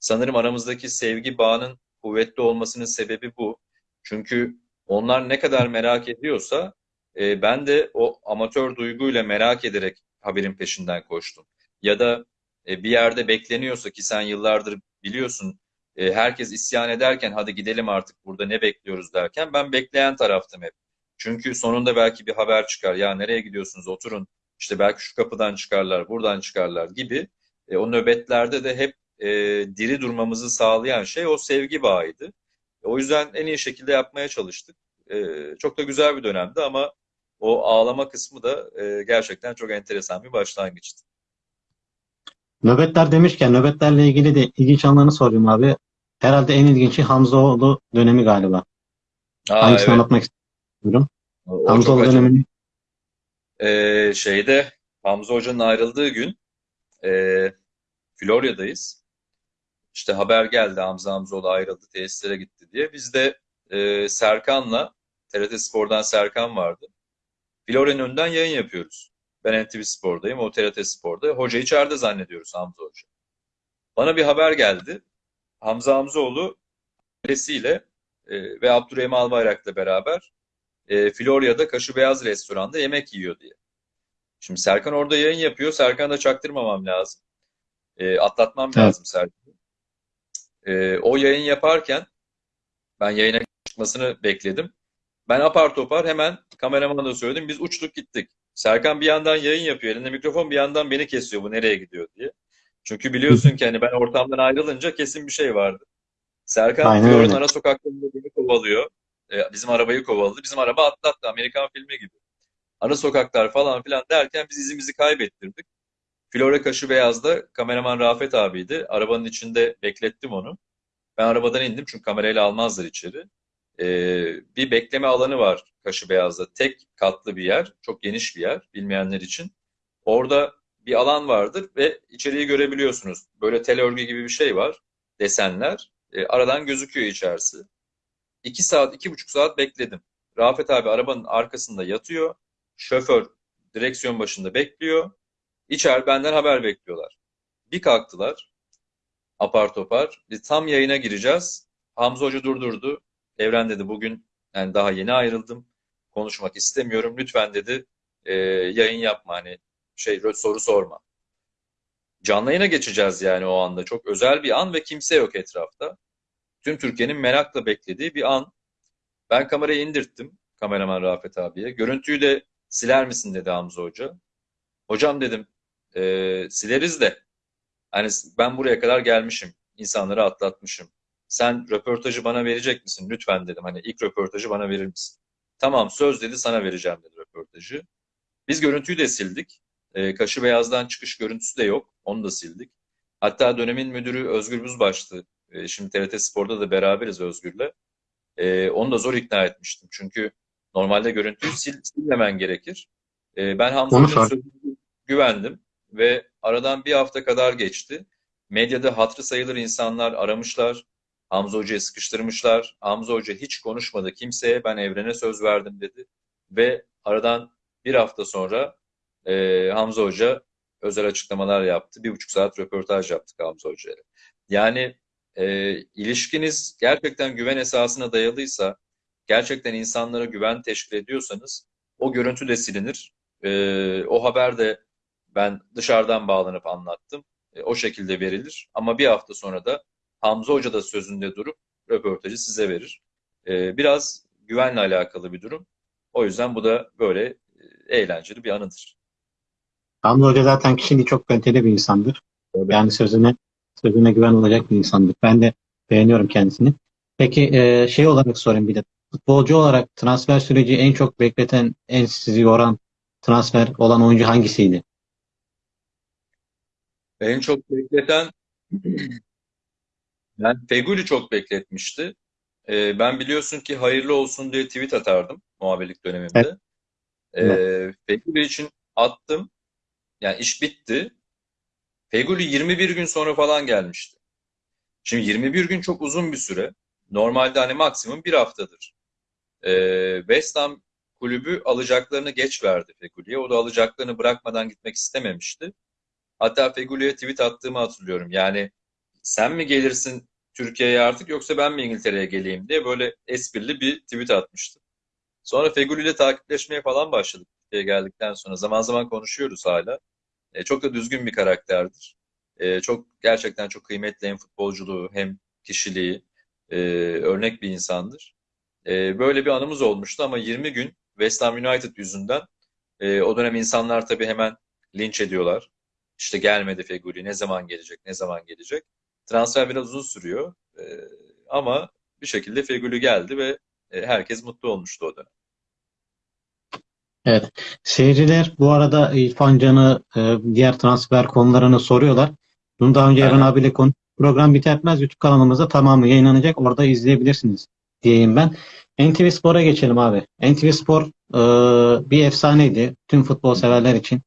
Sanırım aramızdaki sevgi bağının kuvvetli olmasının sebebi bu. Çünkü onlar ne kadar merak ediyorsa e, ben de o amatör duyguyla merak ederek haberin peşinden koştum. Ya da e, bir yerde bekleniyorsa ki sen yıllardır biliyorsun e, herkes isyan ederken hadi gidelim artık burada ne bekliyoruz derken ben bekleyen taraftım hep. Çünkü sonunda belki bir haber çıkar. Ya nereye gidiyorsunuz oturun işte belki şu kapıdan çıkarlar buradan çıkarlar gibi. E, o nöbetlerde de hep e, diri durmamızı sağlayan şey o sevgi bağıydı. O yüzden en iyi şekilde yapmaya çalıştık. E, çok da güzel bir dönemdi ama o ağlama kısmı da e, gerçekten çok enteresan bir başlangıçtı. Nöbetler demişken nöbetlerle ilgili de ilginç anlarını sorayım abi. Herhalde en ilginci Hamzaoğlu dönemi galiba. Aa, Hangisini evet. anlatmak istiyorum? O çok Hamzaoğlu acayip. dönemini Ee, şeyde Hamza Hoca'nın ayrıldığı gün e, Florya'dayız. İşte haber geldi Hamza Hamzoğlu ayrıldı tesislere gitti diye. Biz de e, Serkan'la TRT Spor'dan Serkan vardı. Florya'nın önünden yayın yapıyoruz. Ben NTV Spor'dayım, o TRT Spor'da. Hoca içeride zannediyoruz Hamza Hoca. Bana bir haber geldi. Hamza Hamzoğlu ailesiyle e, ve Abdurrahim Albayrak'la beraber e, Florya'da Kaşı Beyaz restoranda yemek yiyor diye. Şimdi Serkan orada yayın yapıyor. Serkan'a da çaktırmamam lazım. E, atlatmam Evet. lazım Serkan'ı. E, o yayın yaparken ben yayına çıkmasını bekledim. Ben apar topar hemen kameramana da söyledim. Biz uçtuk gittik. Serkan bir yandan yayın yapıyor. Elinde mikrofon bir yandan beni kesiyor. Bu nereye gidiyor diye. Çünkü biliyorsun ki hani ben ortamdan ayrılınca kesin bir şey vardı. Serkan öyle. ara sokaklarında beni kovalıyor. E, bizim arabayı kovaladı. Bizim araba atlattı. Amerikan filmi gibi. Ara sokaklar falan filan derken biz izimizi kaybettirdik. Flora Kaşı Beyaz'da kameraman Rafet abiydi. Arabanın içinde beklettim onu. Ben arabadan indim çünkü kamerayla almazlar içeri. Ee, bir bekleme alanı var Kaşı Beyaz'da. Tek katlı bir yer. Çok geniş bir yer bilmeyenler için. Orada bir alan vardır ve içeriği görebiliyorsunuz. Böyle tel örgü gibi bir şey var. Desenler. Ee, aradan gözüküyor içerisi. İki saat, iki buçuk saat bekledim. Rafet abi arabanın arkasında yatıyor. Şoför direksiyon başında bekliyor. İçer benden haber bekliyorlar. Bir kalktılar. Apar topar. Biz tam yayına gireceğiz. Hamza Hoca durdurdu. Evren dedi bugün yani daha yeni ayrıldım. Konuşmak istemiyorum. Lütfen dedi e, yayın yapma hani şey soru sorma. Canlı yayına geçeceğiz yani o anda. Çok özel bir an ve kimse yok etrafta. Tüm Türkiye'nin merakla beklediği bir an. Ben kamerayı indirttim kameraman Rafet abiye. Görüntüyü de siler misin dedi Hamza Hoca. Hocam dedim e, sileriz de hani ben buraya kadar gelmişim. insanları atlatmışım. Sen röportajı bana verecek misin? Lütfen dedim. Hani ilk röportajı bana verir misin? Tamam söz dedi sana vereceğim dedi röportajı. Biz görüntüyü de sildik. E, Kaşı Beyaz'dan çıkış görüntüsü de yok. Onu da sildik. Hatta dönemin müdürü Özgür Buzbaş'tı. E, şimdi TRT Spor'da da beraberiz Özgür'le. E, onu da zor ikna etmiştim. Çünkü normalde görüntüyü sil, silmemen gerekir. E, ben Hamza Hoca'nın sözüne güvendim ve aradan bir hafta kadar geçti. Medyada hatırı sayılır insanlar aramışlar. Hamza Hoca'yı sıkıştırmışlar. Hamza Hoca hiç konuşmadı kimseye. Ben evrene söz verdim dedi. Ve aradan bir hafta sonra e, Hamza Hoca özel açıklamalar yaptı. Bir buçuk saat röportaj yaptık Hamza Hoca'yla. Yani e, ilişkiniz gerçekten güven esasına dayalıysa, gerçekten insanlara güven teşkil ediyorsanız o görüntü de silinir. E, o haber de ben dışarıdan bağlanıp anlattım. E, o şekilde verilir. Ama bir hafta sonra da Hamza Hoca da sözünde durup röportajı size verir. E, biraz güvenle alakalı bir durum. O yüzden bu da böyle e, eğlenceli bir anıdır. Hamza Hoca zaten kişiliği çok kaliteli bir insandır. Yani sözüne sözüne güven olacak bir insandır. Ben de beğeniyorum kendisini. Peki e, şey olarak sorayım bir de. Futbolcu olarak transfer süreci en çok bekleten, en sizi yoran transfer olan oyuncu hangisiydi? En çok bekleten [CLEARS THROAT] ben Feguli çok bekletmişti. Ee, ben biliyorsun ki hayırlı olsun diye tweet atardım muhabirlik dönemimde. Evet. Ee, Feguli için attım. Yani iş bitti. Feguli 21 gün sonra falan gelmişti. Şimdi 21 gün çok uzun bir süre. Normalde hani maksimum bir haftadır. Ee, West Ham kulübü alacaklarını geç verdi Feguli'ye. O da alacaklarını bırakmadan gitmek istememişti. Hatta Feguli'ye tweet attığımı hatırlıyorum. Yani sen mi gelirsin Türkiye'ye artık yoksa ben mi İngiltere'ye geleyim diye böyle esprili bir tweet atmıştım. Sonra Feguli ile takipleşmeye falan başladık Türkiye'ye geldikten sonra. Zaman zaman konuşuyoruz hala. E, çok da düzgün bir karakterdir. E, çok gerçekten çok kıymetli hem futbolculuğu hem kişiliği e, örnek bir insandır. E, böyle bir anımız olmuştu ama 20 gün West Ham United yüzünden e, o dönem insanlar tabii hemen linç ediyorlar. İşte gelmedi Feguli, ne zaman gelecek, ne zaman gelecek. Transfer biraz uzun sürüyor e, ama bir şekilde Feguli geldi ve e, herkes mutlu olmuştu o dönem. Evet. Seyirciler bu arada İrfan Can'ı e, diğer transfer konularını soruyorlar. Bunu daha önce Eren abiyle konu program bitermez YouTube kanalımızda tamamı yayınlanacak. Orada izleyebilirsiniz diyeyim ben. NTV Spor'a geçelim abi. NTV Spor e, bir efsaneydi tüm futbol severler için.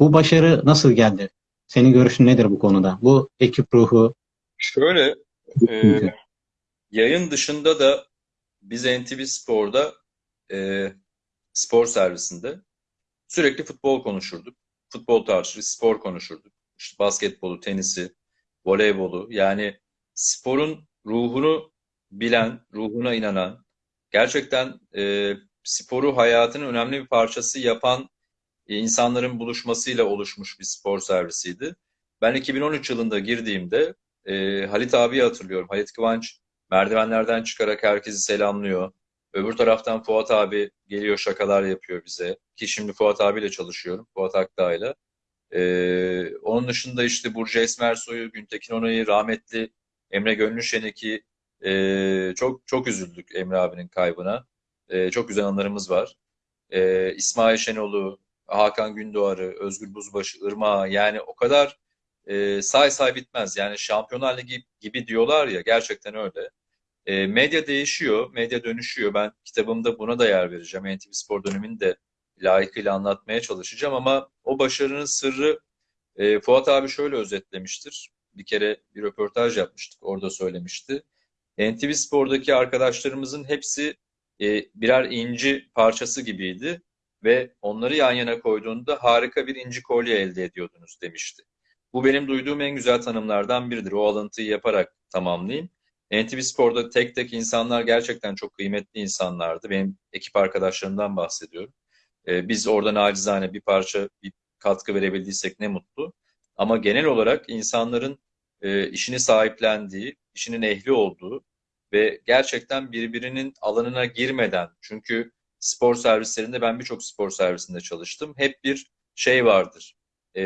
Bu başarı nasıl geldi? Senin görüşün nedir bu konuda? Bu ekip ruhu. Şöyle, e, yayın dışında da biz NTV Spor'da e, spor servisinde sürekli futbol konuşurduk. Futbol tartışır, spor konuşurduk. İşte basketbolu, tenisi, voleybolu. Yani sporun ruhunu bilen, ruhuna inanan, gerçekten e, sporu hayatının önemli bir parçası yapan e, insanların buluşmasıyla oluşmuş bir spor servisiydi. Ben 2013 yılında girdiğimde e, Halit abiyi hatırlıyorum. Halit Kıvanç merdivenlerden çıkarak herkesi selamlıyor. Öbür taraftan Fuat abi geliyor şakalar yapıyor bize. Ki şimdi Fuat abiyle çalışıyorum. Fuat Akdağ'yla. Ee, onun dışında işte Burcu Esmersoy'u, Güntekin Onay'ı, rahmetli Emre Gönlüşenek'i e, çok çok üzüldük Emre abinin kaybına. E, çok güzel anılarımız var. E, İsmail Şenol'u, Hakan Gündoğar'ı, Özgür Buzbaşı, Irmak'ı yani o kadar e, say say bitmez. Yani Şampiyonlar Ligi gibi diyorlar ya gerçekten öyle. E, medya değişiyor, medya dönüşüyor. Ben kitabımda buna da yer vereceğim. NTV Spor dönemini de layıkıyla anlatmaya çalışacağım ama o başarının sırrı e, Fuat abi şöyle özetlemiştir. Bir kere bir röportaj yapmıştık, orada söylemişti. NTV Spor'daki arkadaşlarımızın hepsi e, birer inci parçası gibiydi ve onları yan yana koyduğunda harika bir inci kolye elde ediyordunuz demişti. Bu benim duyduğum en güzel tanımlardan biridir. O alıntıyı yaparak tamamlayayım. NTV Spor'da tek tek insanlar gerçekten çok kıymetli insanlardı. Benim ekip arkadaşlarımdan bahsediyorum. Ee, biz orada nacizane bir parça bir katkı verebildiysek ne mutlu. Ama genel olarak insanların e, işini sahiplendiği, işinin ehli olduğu ve gerçekten birbirinin alanına girmeden çünkü spor servislerinde ben birçok spor servisinde çalıştım. Hep bir şey vardır. E,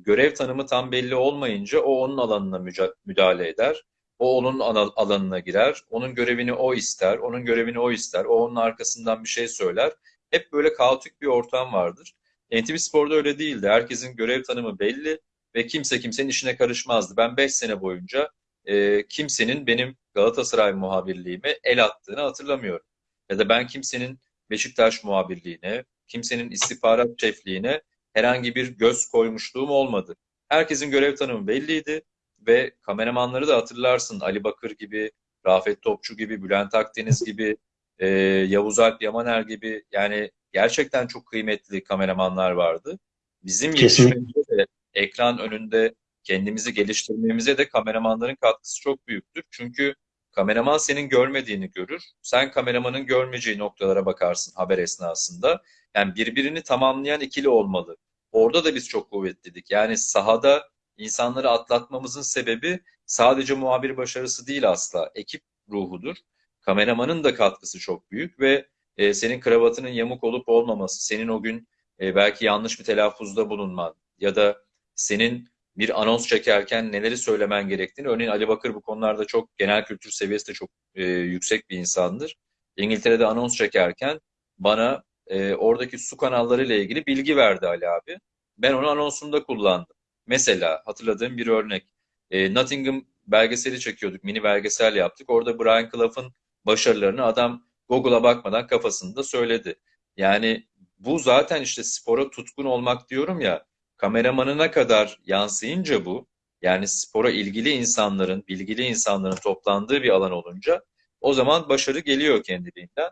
görev tanımı tam belli olmayınca o onun alanına müdahale eder. O onun alanına girer. Onun görevini o ister. Onun görevini o ister. O onun arkasından bir şey söyler. Hep böyle kaotik bir ortam vardır. NTV Spor'da öyle değildi. Herkesin görev tanımı belli ve kimse kimsenin işine karışmazdı. Ben 5 sene boyunca e, kimsenin benim Galatasaray muhabirliğime el attığını hatırlamıyorum. Ya da ben kimsenin Beşiktaş muhabirliğine, kimsenin istihbarat şefliğine herhangi bir göz koymuşluğum olmadı. Herkesin görev tanımı belliydi ve kameramanları da hatırlarsın Ali Bakır gibi, Rafet Topçu gibi, Bülent Akdeniz gibi, [LAUGHS] e, Yavuz Alp Yamaner gibi yani gerçekten çok kıymetli kameramanlar vardı. Bizim yetişmemize de ekran önünde kendimizi geliştirmemize de kameramanların katkısı çok büyüktür. Çünkü kameraman senin görmediğini görür. Sen kameramanın görmeyeceği noktalara bakarsın haber esnasında. Yani birbirini tamamlayan ikili olmalı. Orada da biz çok kuvvetliydik. Yani sahada insanları atlatmamızın sebebi sadece muhabir başarısı değil asla. Ekip ruhudur. Kameramanın da katkısı çok büyük ve e, senin kravatının yamuk olup olmaması, senin o gün e, belki yanlış bir telaffuzda bulunman ya da senin bir anons çekerken neleri söylemen gerektiğini. Örneğin Ali Bakır bu konularda çok genel kültür seviyesi de çok e, yüksek bir insandır. İngiltere'de anons çekerken bana e, oradaki su kanalları ile ilgili bilgi verdi Ali abi. Ben onu anonsumda kullandım. Mesela hatırladığım bir örnek. E, Nottingham belgeseli çekiyorduk, mini belgesel yaptık. Orada Brian Clough'ın başarılarını adam Google'a bakmadan kafasında söyledi. Yani bu zaten işte spora tutkun olmak diyorum ya kameramanına kadar yansıyınca bu yani spora ilgili insanların, bilgili insanların toplandığı bir alan olunca o zaman başarı geliyor kendiliğinden.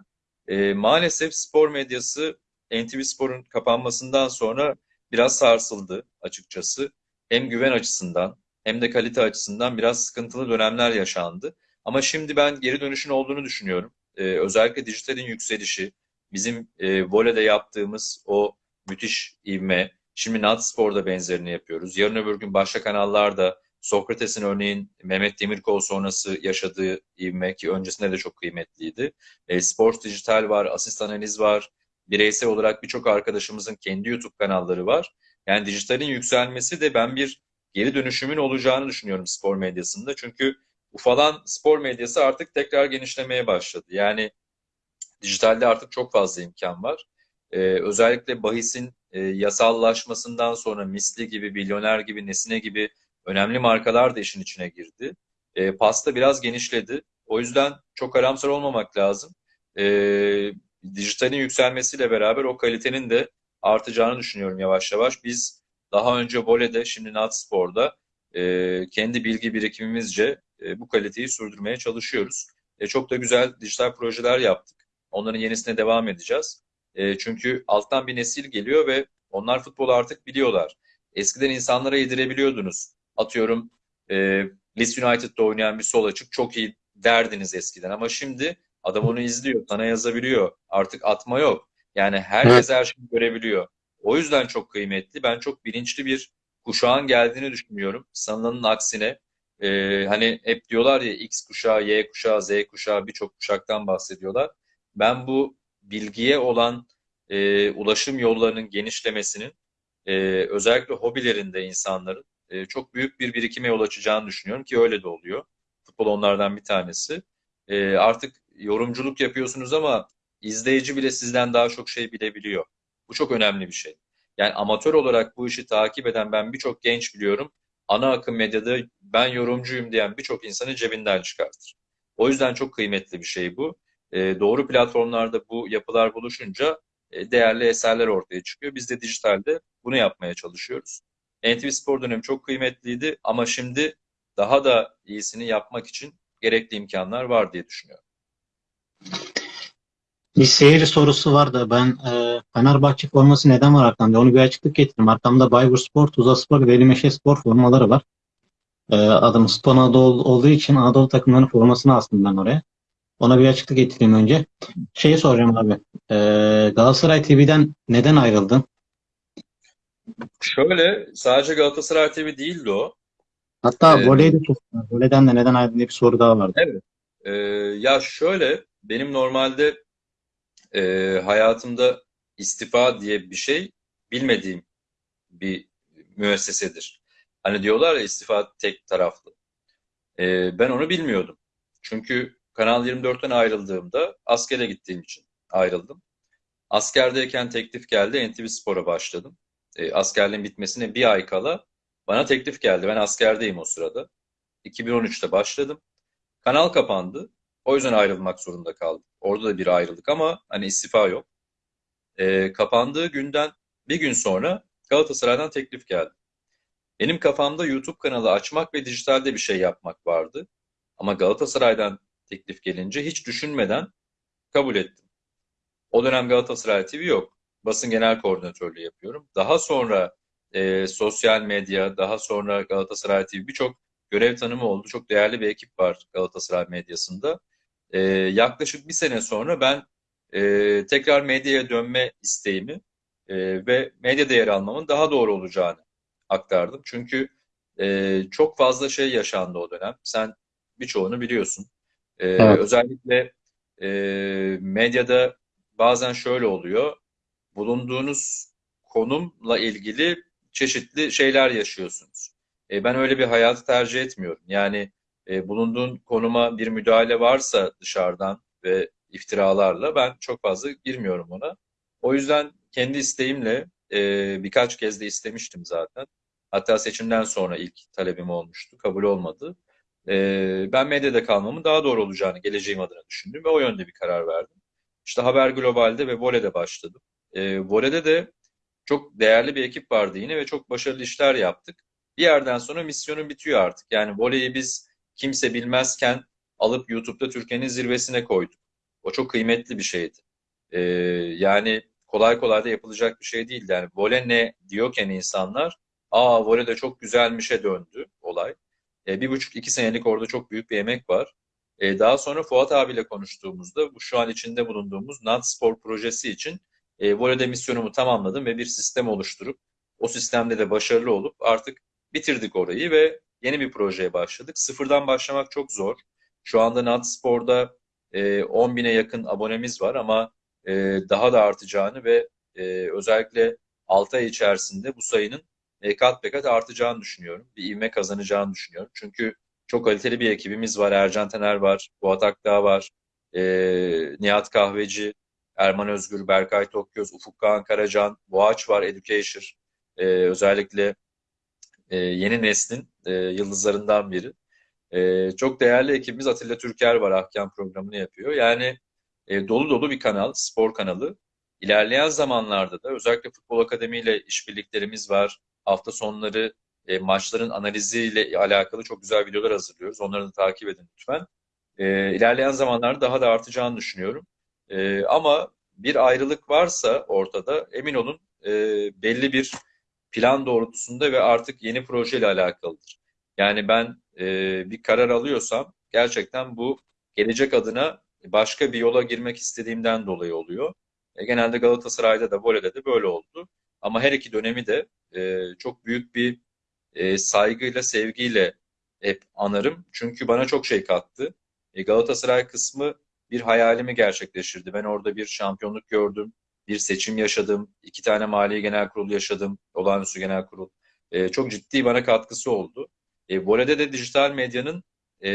E, maalesef spor medyası NTV Spor'un kapanmasından sonra biraz sarsıldı açıkçası. Hem güven açısından hem de kalite açısından biraz sıkıntılı dönemler yaşandı. Ama şimdi ben geri dönüşün olduğunu düşünüyorum. Ee, özellikle dijitalin yükselişi, bizim e, voleyde yaptığımız o müthiş ivme, şimdi Natspor'da benzerini yapıyoruz. Yarın öbür gün başka kanallarda Sokrates'in örneğin Mehmet Demirkol sonrası yaşadığı ivme ki öncesinde de çok kıymetliydi. E, Sports Dijital var, Asist Analiz var. Bireysel olarak birçok arkadaşımızın kendi YouTube kanalları var. Yani dijitalin yükselmesi de ben bir geri dönüşümün olacağını düşünüyorum spor medyasında. Çünkü ufalan spor medyası artık tekrar genişlemeye başladı. Yani dijitalde artık çok fazla imkan var. Ee, özellikle bahisin e, yasallaşmasından sonra Misli gibi, Milyoner gibi, Nesine gibi önemli markalar da işin içine girdi. E, pasta biraz genişledi. O yüzden çok karamsar olmamak lazım. E, dijitalin yükselmesiyle beraber o kalitenin de artacağını düşünüyorum yavaş yavaş. Biz daha önce voleyde, şimdi Natspor'da e, kendi bilgi birikimimizce e, bu kaliteyi sürdürmeye çalışıyoruz. E, çok da güzel dijital projeler yaptık. Onların yenisine devam edeceğiz. E, çünkü alttan bir nesil geliyor ve onlar futbolu artık biliyorlar. Eskiden insanlara yedirebiliyordunuz. Atıyorum e, Leeds United'da oynayan bir sol açık çok iyi derdiniz eskiden ama şimdi adam onu izliyor, sana yazabiliyor. Artık atma yok. Yani herkes her şeyi görebiliyor. O yüzden çok kıymetli. Ben çok bilinçli bir kuşağın geldiğini düşünüyorum. Sanılanın aksine e, hani hep diyorlar ya X kuşağı, Y kuşağı, Z kuşağı birçok kuşaktan bahsediyorlar. Ben bu bilgiye olan e, ulaşım yollarının genişlemesinin e, özellikle hobilerinde insanların e, çok büyük bir birikime yol açacağını düşünüyorum ki öyle de oluyor. Futbol onlardan bir tanesi. E, artık yorumculuk yapıyorsunuz ama izleyici bile sizden daha çok şey bilebiliyor. Bu çok önemli bir şey. Yani amatör olarak bu işi takip eden ben birçok genç biliyorum. Ana akım medyada ben yorumcuyum diyen birçok insanı cebinden çıkartır. O yüzden çok kıymetli bir şey bu. E, doğru platformlarda bu yapılar buluşunca e, değerli eserler ortaya çıkıyor. Biz de dijitalde bunu yapmaya çalışıyoruz. NTV Spor dönemi çok kıymetliydi ama şimdi daha da iyisini yapmak için gerekli imkanlar var diye düşünüyorum. Bir seyirci sorusu var da ben e, Fenerbahçe forması neden var arkamda? Onu bir açıklık getireyim. Arkamda Bayburt Spor, Tuzla Spor, Velimeşe Spor formaları var. E, adım Spor Anadolu olduğu için Anadolu takımlarının formasını astım ben oraya. Ona bir açıklık getireyim önce. Şeyi soracağım abi. E, Galatasaray TV'den neden ayrıldın? Şöyle sadece Galatasaray TV değildi o. Hatta Ee, voley de çok Voleyden de neden ayrıldın diye bir soru daha vardı. Evet. Ee, ya şöyle benim normalde e, hayatımda istifa diye bir şey bilmediğim bir müessesedir. Hani diyorlar ya istifa tek taraflı. Ee, ben onu bilmiyordum. Çünkü Kanal 24'ten ayrıldığımda askere gittiğim için ayrıldım. Askerdeyken teklif geldi. NTV Spor'a başladım. Ee, askerliğin bitmesine bir ay kala bana teklif geldi. Ben askerdeyim o sırada. 2013'te başladım. Kanal kapandı. O yüzden ayrılmak zorunda kaldım. Orada da bir ayrılık ama hani istifa yok. Ee, kapandığı günden bir gün sonra Galatasaray'dan teklif geldi. Benim kafamda YouTube kanalı açmak ve dijitalde bir şey yapmak vardı. Ama Galatasaray'dan teklif gelince hiç düşünmeden kabul ettim. O dönem Galatasaray TV yok. Basın genel koordinatörlüğü yapıyorum. Daha sonra e, sosyal medya, daha sonra Galatasaray TV birçok görev tanımı oldu. Çok değerli bir ekip var Galatasaray medyasında. E, yaklaşık bir sene sonra ben e, tekrar medyaya dönme isteğimi e, ve medyada yer almamın daha doğru olacağını aktardım. Çünkü e, çok fazla şey yaşandı o dönem. Sen birçoğunu biliyorsun. E, Evet. Özellikle e, medyada bazen şöyle oluyor. Bulunduğunuz konumla ilgili çeşitli şeyler yaşıyorsunuz. E, ben öyle bir hayatı tercih etmiyorum. Yani e, bulunduğun konuma bir müdahale varsa dışarıdan ve iftiralarla ben çok fazla girmiyorum ona. O yüzden kendi isteğimle e, birkaç kez de istemiştim zaten. Hatta seçimden sonra ilk talebim olmuştu. Kabul olmadı. E, ben medyada kalmamın daha doğru olacağını geleceğim adına düşündüm ve o yönde bir karar verdim. İşte Haber Global'de ve Vole'de başladım. E, Vole'de de çok değerli bir ekip vardı yine ve çok başarılı işler yaptık. Bir yerden sonra misyonun bitiyor artık. Yani voleyi biz kimse bilmezken alıp YouTube'da Türkiye'nin zirvesine koyduk. O çok kıymetli bir şeydi. Ee, yani kolay kolay da yapılacak bir şey değildi. Yani voley ne diyorken insanlar, aa voley de çok güzelmişe döndü olay. Ee, bir buçuk iki senelik orada çok büyük bir emek var. Ee, daha sonra Fuat abiyle konuştuğumuzda bu şu an içinde bulunduğumuz NAT Spor projesi için e, voleyde misyonumu tamamladım ve bir sistem oluşturup o sistemde de başarılı olup artık bitirdik orayı ve yeni bir projeye başladık. Sıfırdan başlamak çok zor. Şu anda NAT Spor'da e, 10 bine yakın abonemiz var ama e, daha da artacağını ve e, özellikle 6 ay içerisinde bu sayının e, kat be kat artacağını düşünüyorum. Bir ivme kazanacağını düşünüyorum. Çünkü çok kaliteli bir ekibimiz var. Ercan Tener var, Fuat Akdağ var, e, Nihat Kahveci, Erman Özgür, Berkay Tokgöz, Ufuk Kağan Karacan, Boğaç var, Educator. E, özellikle e, yeni neslin e, yıldızlarından biri. E, çok değerli ekibimiz Atilla Türker var, Ahkam programını yapıyor. Yani e, dolu dolu bir kanal, spor kanalı. İlerleyen zamanlarda da özellikle Futbol Akademi ile işbirliklerimiz var. Hafta sonları e, maçların analiziyle alakalı çok güzel videolar hazırlıyoruz. Onları da takip edin lütfen. E, ilerleyen zamanlarda daha da artacağını düşünüyorum. E, ama bir ayrılık varsa ortada emin olun e, belli bir plan doğrultusunda ve artık yeni projeyle alakalıdır. Yani ben e, bir karar alıyorsam gerçekten bu gelecek adına başka bir yola girmek istediğimden dolayı oluyor. E, genelde Galatasaray'da da Vole'de de böyle oldu. Ama her iki dönemi de e, çok büyük bir e, saygıyla, sevgiyle hep anarım. Çünkü bana çok şey kattı. E, Galatasaray kısmı bir hayalimi gerçekleştirdi. Ben orada bir şampiyonluk gördüm, bir seçim yaşadım, iki tane mali genel kurul yaşadım, olağanüstü genel kurul. E, çok ciddi bana katkısı oldu. E, Vole'de de dijital medyanın e,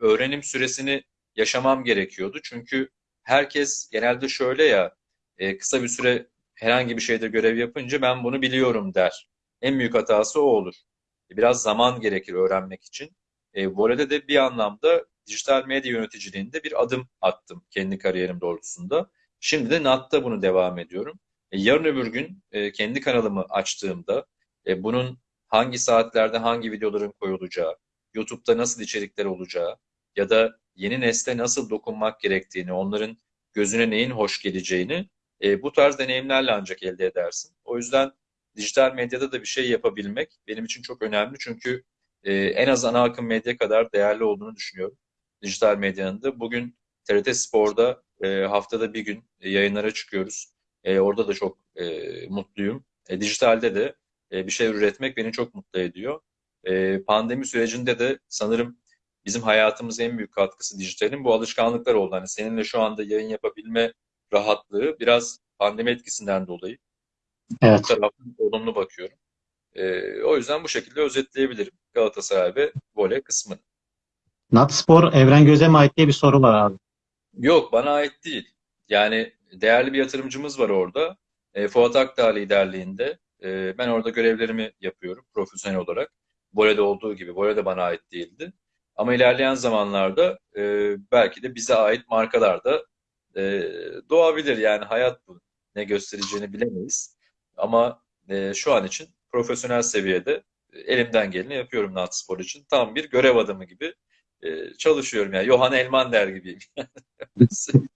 öğrenim süresini yaşamam gerekiyordu. Çünkü herkes genelde şöyle ya, e, kısa bir süre herhangi bir şeyde görev yapınca ben bunu biliyorum der. En büyük hatası o olur. Biraz zaman gerekir öğrenmek için. E, voleyde de bir anlamda dijital medya yöneticiliğinde bir adım attım kendi kariyerim doğrultusunda. Şimdi de NAT'ta bunu devam ediyorum. E, yarın öbür gün e, kendi kanalımı açtığımda e, bunun hangi saatlerde hangi videoların koyulacağı, YouTube'da nasıl içerikler olacağı ya da yeni nesle nasıl dokunmak gerektiğini, onların gözüne neyin hoş geleceğini bu tarz deneyimlerle ancak elde edersin. O yüzden dijital medyada da bir şey yapabilmek benim için çok önemli. Çünkü en az ana akım medya kadar değerli olduğunu düşünüyorum. Dijital medyanın da. Bugün TRT Spor'da e, haftada bir gün e, yayınlara çıkıyoruz. E, orada da çok e, mutluyum. E, dijitalde de e, bir şey üretmek beni çok mutlu ediyor. E, pandemi sürecinde de sanırım bizim hayatımız en büyük katkısı dijitalin bu alışkanlıklar oldu. Hani seninle şu anda yayın yapabilme rahatlığı biraz pandemi etkisinden dolayı. Evet. Bu taraftan olumlu bakıyorum. E, o yüzden bu şekilde özetleyebilirim Galatasaray ve voley kısmını. Natspor Evren Göz'e mi ait diye bir soru var abi. Yok bana ait değil. Yani değerli bir yatırımcımız var orada. E, Fuat Akdağ liderliğinde. E, ben orada görevlerimi yapıyorum profesyonel olarak. Voley'de olduğu gibi. Voley de bana ait değildi. Ama ilerleyen zamanlarda e, belki de bize ait markalar da e, doğabilir. Yani hayat bu. Ne göstereceğini bilemeyiz. Ama e, şu an için profesyonel seviyede e, elimden geleni yapıyorum Natspor için. Tam bir görev adamı gibi e, çalışıyorum. Yani Johan Elmander gibiyim. [LAUGHS]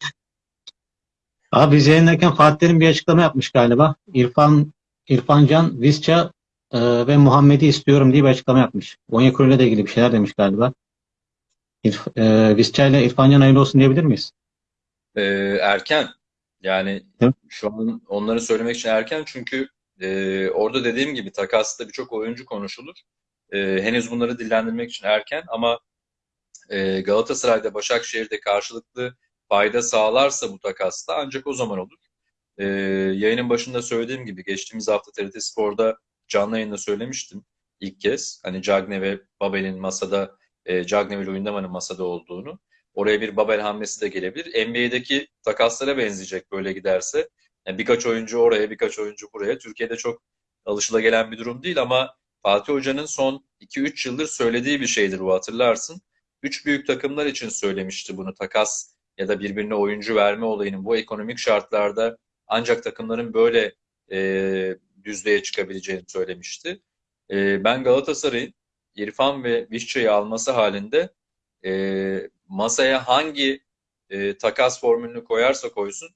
Abi biz yayındayken Fatih Terim bir açıklama yapmış galiba. İrfan, İrfan Can, Visca e, ve Muhammed'i istiyorum diye bir açıklama yapmış. Onyekuru ile de ilgili bir şeyler demiş galiba. İrf, e, Visca ile İrfan Can hayırlı olsun diyebilir miyiz? E, erken. Yani Hı? şu an onları söylemek için erken çünkü e, orada dediğim gibi takasta birçok oyuncu konuşulur. E, henüz bunları dillendirmek için erken ama e, Galatasaray'da Başakşehir'de karşılıklı fayda sağlarsa bu takasta ancak o zaman olur. E, yayının başında söylediğim gibi geçtiğimiz hafta TRT Spor'da canlı yayında söylemiştim ilk kez. Hani Cagne ve Babel'in masada, e, Cagne ve Luyendama'nın masada olduğunu. Oraya bir Babel hamlesi de gelebilir. NBA'deki takaslara benzeyecek böyle giderse. Yani birkaç oyuncu oraya, birkaç oyuncu buraya. Türkiye'de çok alışılagelen bir durum değil ama Fatih Hoca'nın son 2-3 yıldır söylediği bir şeydir bu hatırlarsın. Üç büyük takımlar için söylemişti bunu takas ya da birbirine oyuncu verme olayının bu ekonomik şartlarda ancak takımların böyle e, düzlüğe çıkabileceğini söylemişti. E, ben Galatasaray'ın İrfan ve Vişça'yı alması halinde e, masaya hangi e, takas formülünü koyarsa koysun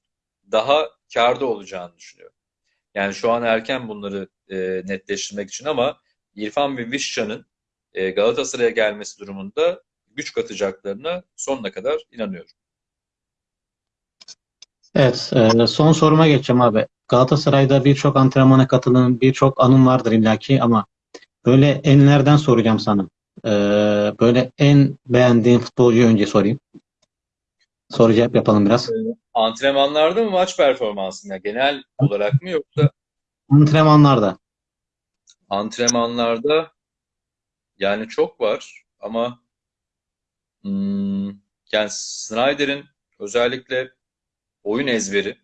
daha karda olacağını düşünüyorum. Yani şu an erken bunları e, netleştirmek için ama İrfan ve Vişça'nın e, Galatasaray'a gelmesi durumunda güç katacaklarına sonuna kadar inanıyorum. Evet, e, son soruma geçeceğim abi. Galatasaray'da birçok antrenmana katıldığın birçok anın vardır illaki ama böyle enlerden soracağım sana. E, böyle en beğendiğin futbolcuyu önce sorayım. Soru cevap yapalım biraz. Antrenmanlarda mı maç performansında genel olarak mı yoksa Antrenmanlarda. antrenmanlarda yani çok var ama yani Snyder'in özellikle oyun ezberi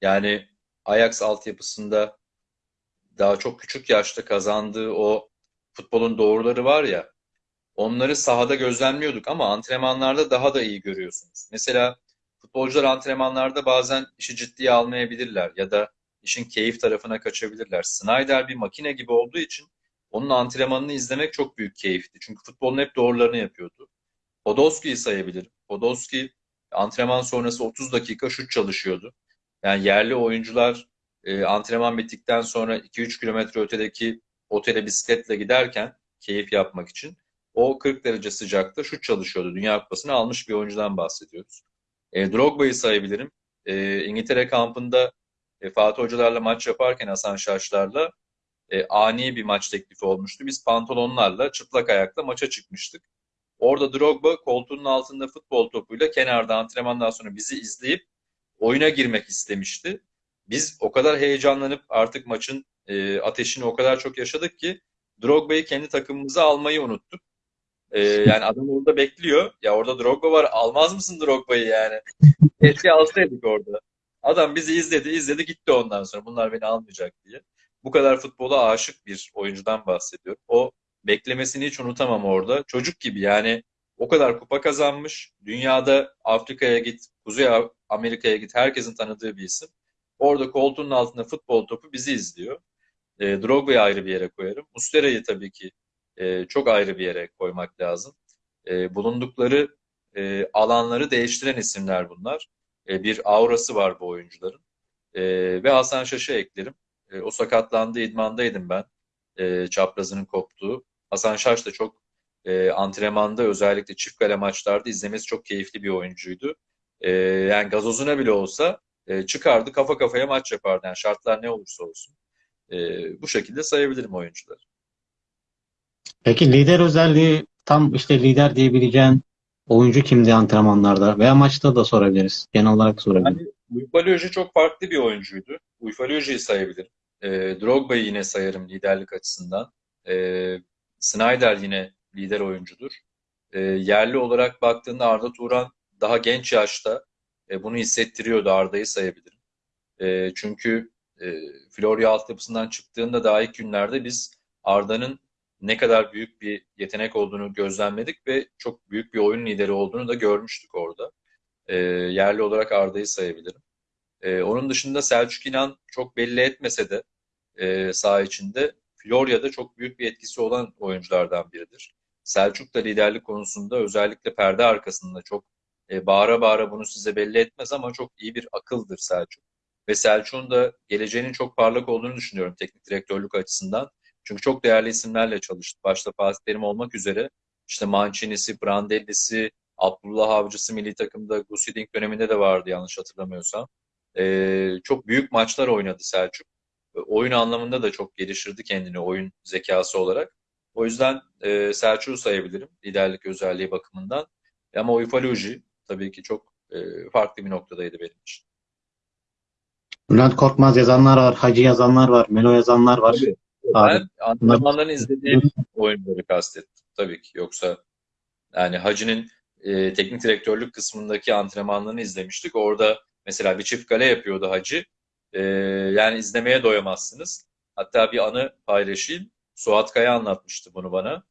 yani Ajax altyapısında daha çok küçük yaşta kazandığı o futbolun doğruları var ya onları sahada gözlemliyorduk ama antrenmanlarda daha da iyi görüyorsunuz. Mesela futbolcular antrenmanlarda bazen işi ciddiye almayabilirler ya da işin keyif tarafına kaçabilirler. Snyder bir makine gibi olduğu için onun antrenmanını izlemek çok büyük keyifti. Çünkü futbolun hep doğrularını yapıyordu. Podolski'yi sayabilirim. Podolski antrenman sonrası 30 dakika şut çalışıyordu. Yani yerli oyuncular e, antrenman bittikten sonra 2-3 kilometre ötedeki otele bisikletle giderken keyif yapmak için o 40 derece sıcakta şut çalışıyordu. Dünya Kupası'nı almış bir oyuncudan bahsediyoruz. E, Drogba'yı sayabilirim. E, İngiltere kampında e, Fatih Hocalarla maç yaparken Hasan Şaşlar'la e, ani bir maç teklifi olmuştu. Biz pantolonlarla çıplak ayakla maça çıkmıştık. Orada Drogba koltuğunun altında futbol topuyla kenarda antrenmandan sonra bizi izleyip oyuna girmek istemişti. Biz o kadar heyecanlanıp artık maçın e, ateşini o kadar çok yaşadık ki Drogba'yı kendi takımımıza almayı unuttuk. E, [LAUGHS] yani adam orada bekliyor. Ya orada Drogba var. Almaz mısın Drogba'yı yani? Keşke alsaydık orada. Adam bizi izledi, izledi gitti ondan sonra. Bunlar beni almayacak diye. Bu kadar futbola aşık bir oyuncudan bahsediyorum. O beklemesini hiç unutamam orada. Çocuk gibi yani o kadar kupa kazanmış. Dünyada Afrika'ya git, Kuzey Amerika'ya git herkesin tanıdığı bir isim. Orada koltuğunun altında futbol topu bizi izliyor. E, Drogba'yı ayrı bir yere koyarım. Muslera'yı tabii ki e, çok ayrı bir yere koymak lazım. E, bulundukları e, alanları değiştiren isimler bunlar. E, bir aurası var bu oyuncuların. E, ve Hasan Şaş'ı eklerim. E, o sakatlandı, idmandaydım ben. E, çaprazının koptuğu. Hasan Şaş da çok e, antrenmanda özellikle çift kale maçlarda izlemesi çok keyifli bir oyuncuydu. E, yani gazozuna bile olsa e, çıkardı kafa kafaya maç yapardı. Yani şartlar ne olursa olsun. E, bu şekilde sayabilirim oyuncuları. Peki lider özelliği tam işte lider diyebileceğin oyuncu kimdi antrenmanlarda veya maçta da sorabiliriz. Genel olarak sorabiliriz. Yani Uyfaloji çok farklı bir oyuncuydu. Uyfaloji'yi sayabilirim. E, Drogba'yı yine sayarım liderlik açısından. E, Snyder yine lider oyuncudur. E, yerli olarak baktığında Arda Turan daha genç yaşta e, bunu hissettiriyordu. Arda'yı sayabilirim. E, çünkü e, Florya altyapısından çıktığında daha ilk günlerde biz Arda'nın ne kadar büyük bir yetenek olduğunu gözlemledik ve çok büyük bir oyun lideri olduğunu da görmüştük orada. E, yerli olarak Arda'yı sayabilirim. E, onun dışında Selçuk İnan çok belli etmese de e, saha içinde Florya'da çok büyük bir etkisi olan oyunculardan biridir. Selçuk da liderlik konusunda özellikle perde arkasında çok e, bağıra bağıra bunu size belli etmez ama çok iyi bir akıldır Selçuk. Ve Selçuk'un da geleceğinin çok parlak olduğunu düşünüyorum teknik direktörlük açısından. Çünkü çok değerli isimlerle çalıştı. Başta Fatih Terim olmak üzere işte Mancini'si, Brandelli'si, Abdullah Avcısı milli takımda Gusidink döneminde de vardı yanlış hatırlamıyorsam. Ee, çok büyük maçlar oynadı Selçuk. Oyun anlamında da çok geliştirdi kendini oyun zekası olarak. O yüzden e, Selçuk'u sayabilirim liderlik özelliği bakımından. Ama Uyfaloji tabii ki çok e, farklı bir noktadaydı benim için. Bülent Korkmaz yazanlar var, Hacı yazanlar var, Melo yazanlar var. Tabii. Abi, Ben antrenmanların izlediğim oyuncuları kastettim tabii ki. Yoksa yani Hacı'nın e, teknik direktörlük kısmındaki antrenmanlarını izlemiştik. Orada mesela bir çift kale yapıyordu Hacı. E, yani izlemeye doyamazsınız. Hatta bir anı paylaşayım. Suat Kaya anlatmıştı bunu bana.